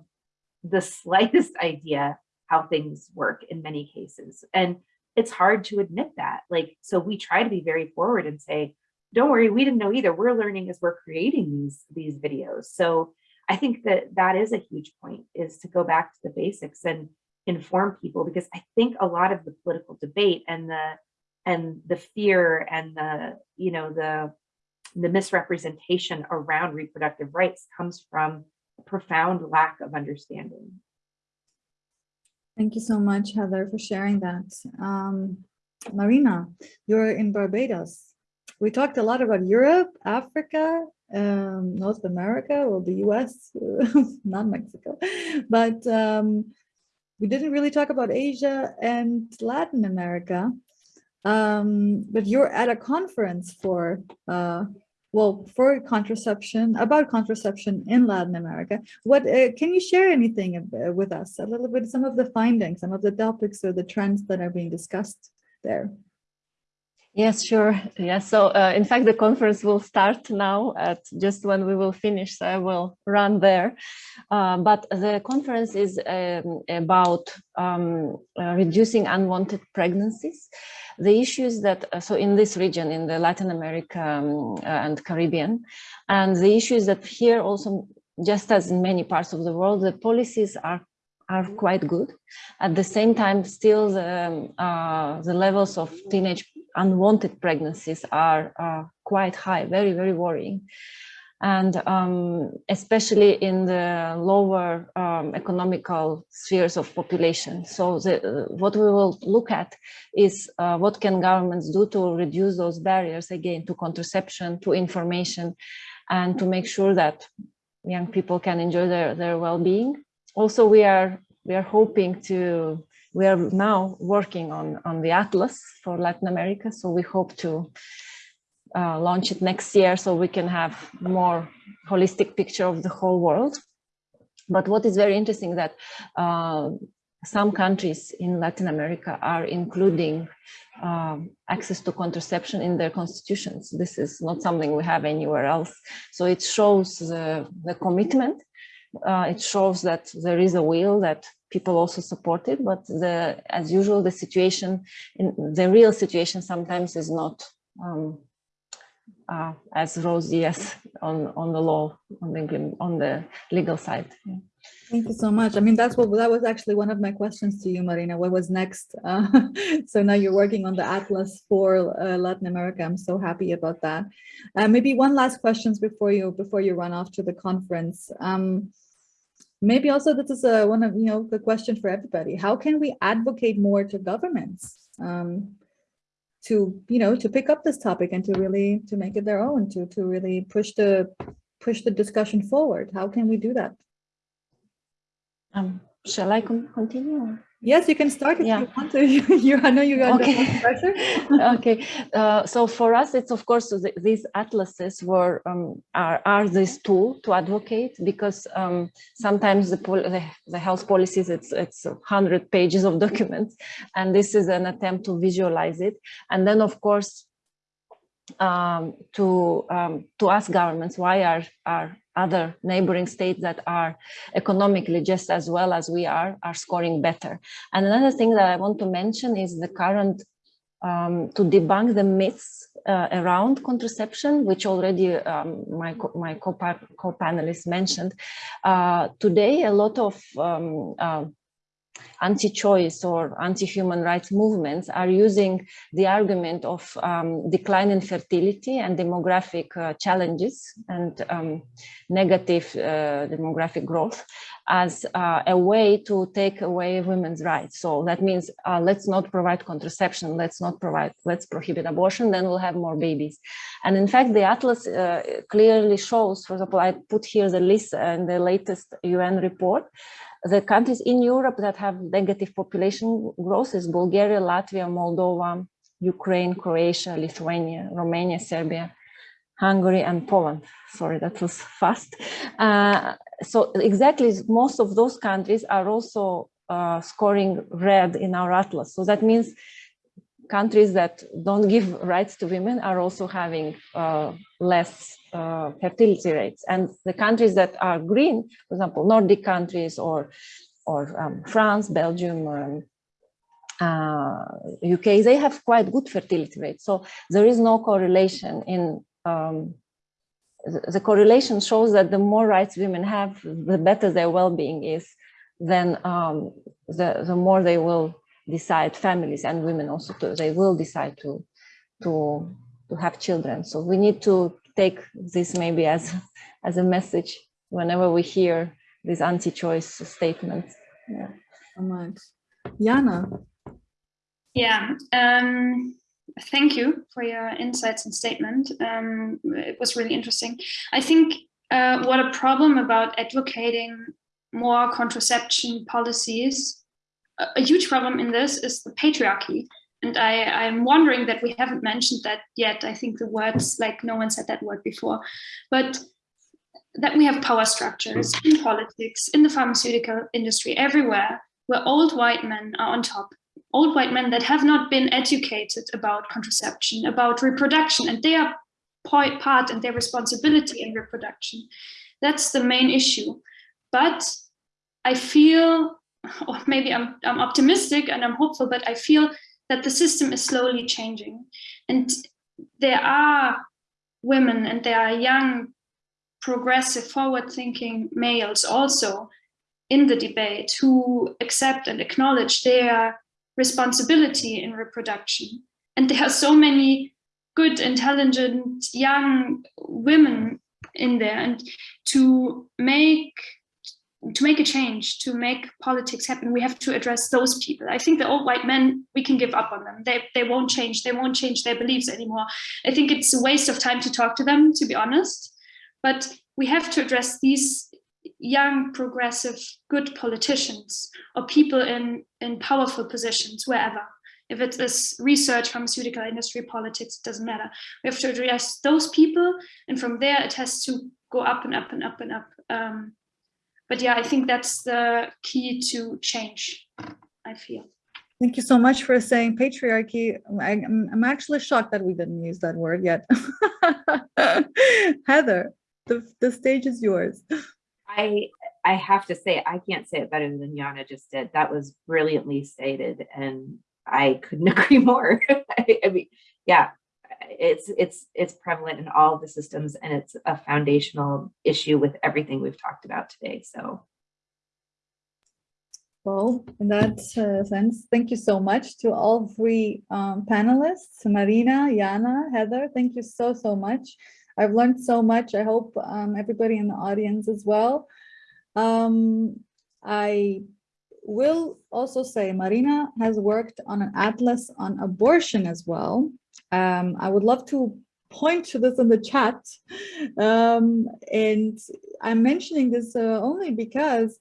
the *laughs* slightest idea how things work in many cases. And it's hard to admit that. Like, so we try to be very forward and say, don't worry, we didn't know either. We're learning as we're creating these, these videos. So I think that that is a huge point is to go back to the basics and inform people because I think a lot of the political debate and the and the fear and the you know the the misrepresentation around reproductive rights comes from a profound lack of understanding. Thank you so much, Heather, for sharing that. Um, Marina, you're in Barbados. We talked a lot about Europe, Africa, um, North America, or the US, *laughs* not Mexico, but um, we didn't really talk about Asia and Latin America. Um, but you're at a conference for uh, well, for contraception, about contraception in Latin America. What uh, Can you share anything uh, with us, a little bit, some of the findings, some of the topics or the trends that are being discussed there? Yes, sure. Yes. So uh, in fact, the conference will start now at just when we will finish. So I will run there. Uh, but the conference is um, about um, uh, reducing unwanted pregnancies the issues that, uh, so in this region, in the Latin America um, uh, and Caribbean, and the issues that here also, just as in many parts of the world, the policies are are quite good. At the same time, still the, um, uh, the levels of teenage unwanted pregnancies are quite high, very, very worrying and um, especially in the lower um, economical spheres of population. So the, what we will look at is uh, what can governments do to reduce those barriers again to contraception, to information, and to make sure that young people can enjoy their, their well-being. Also, we are we are hoping to we are now working on on the atlas for Latin America. So we hope to uh, launch it next year so we can have more holistic picture of the whole world. But what is very interesting that uh, some countries in Latin America are including uh, access to contraception in their constitutions. This is not something we have anywhere else. So it shows the, the commitment. Uh, it shows that there is a will that people also support it, but the, as usual, the situation, in the real situation sometimes is not um, uh, as rosy as on on the law on the on the legal side. Thank you so much. I mean, that's what that was actually one of my questions to you, Marina. What was next? Uh, *laughs* so now you're working on the atlas for uh, Latin America. I'm so happy about that. Uh, maybe one last questions before you before you run off to the conference. Um, maybe also this is a, one of you know the question for everybody. How can we advocate more to governments? Um, to, you know, to pick up this topic and to really, to make it their own, to, to really push the, push the discussion forward. How can we do that? Um, shall I continue? Yes, you can start if Yeah. you want to. *laughs* You, I know you got Okay. the pressure. *laughs* okay uh, so for us it's of course th these atlases were um, are, are this tool to advocate because um, sometimes the, pol the the health policies it's it's 100 pages of *laughs* documents and this is an attempt to visualize it and then of course um, to um, to ask governments why are are other neighboring states that are economically just as well as we are are scoring better and another thing that i want to mention is the current um, to debunk the myths uh, around contraception, which already um, my co my co-pa- co-panelists mentioned. Uh, today, a lot of um, uh, anti-choice or anti-human rights movements are using the argument of um, decline in fertility and demographic uh, challenges and um, negative uh, demographic growth as uh, a way to take away women's rights. So that means uh, let's not provide contraception, let's not provide, let's prohibit abortion, then we'll have more babies. And in fact, the Atlas uh, clearly shows, for example, I put here the list and the latest UN report, the countries in Europe that have negative population growth is Bulgaria, Latvia, Moldova, Ukraine, Croatia, Lithuania, Romania, Serbia, Hungary and Poland. Sorry, that was fast. Uh, so exactly, most of those countries are also uh, scoring red in our atlas. So that means countries that don't give rights to women are also having uh, less uh, fertility rates. And the countries that are green, for example, Nordic countries or, or um, France, Belgium, um, uh, UK, they have quite good fertility rates. So there is no correlation in um, the, the correlation shows that the more rights women have, the better their well-being is, then um, the, the more they will decide, families and women also, to, they will decide to, to, to have children. So we need to take this maybe as, as a message whenever we hear these anti-choice statements. Yeah. So much. Jana, Yeah, um, thank you for your insights and statement. Um, it was really interesting. I think uh, what a problem about advocating more contraception policies, a, a huge problem in this is the patriarchy. And I, I'm wondering that we haven't mentioned that yet. I think the words, like no one said that word before, but that we have power structures hmm. in politics, in the pharmaceutical industry, everywhere, where old white men are on top old white men that have not been educated about contraception, about reproduction, and their part and their responsibility in reproduction. That's the main issue. But I feel, *laughs* or maybe I'm, I'm optimistic and I'm hopeful, but I feel that the system is slowly changing. And there are women and there are young, progressive, forward-thinking males also in the debate who accept and acknowledge their responsibility in reproduction. And there are so many good, intelligent, young women in there. And to make to make a change, to make politics happen, we have to address those people. I think the old white men, we can give up on them. They, they won't change. They won't change their beliefs anymore. I think it's a waste of time to talk to them, to be honest. But we have to address these young, progressive, good politicians or people in, in powerful positions, wherever. If it is research, pharmaceutical industry, politics, it doesn't matter. We have to address those people. And from there, it has to go up and up and up and up. Um, but yeah, I think that's the key to change, I feel. thank you so much for saying patriarchy. I, am I'm actually shocked that we didn't use that word yet. *laughs* Heather, the, the stage is yours. I I have to say I can't say it better than Jana just did. That was brilliantly stated, and I couldn't *laughs* agree more. *laughs* I, I mean, yeah, it's it's it's prevalent in all the systems, and it's a foundational issue with everything we've talked about today. So. Well, in that uh, sense, thank you so much to all three um, panelists, Marina, Jana, Heather. Thank you so, so much. I've learned so much. I hope um, everybody in the audience as well. Um, I will also say Marina has worked on an atlas on abortion as well. Um, I would love to point to this in the chat. Um, and I'm mentioning this uh, only because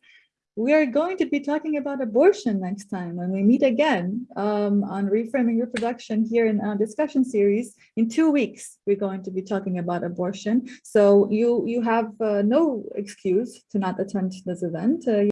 we are going to be talking about abortion next time when we meet again um, on reframing reproduction here in our discussion series. In two weeks, we're going to be talking about abortion. So you, you have uh, no excuse to not attend this event. Uh,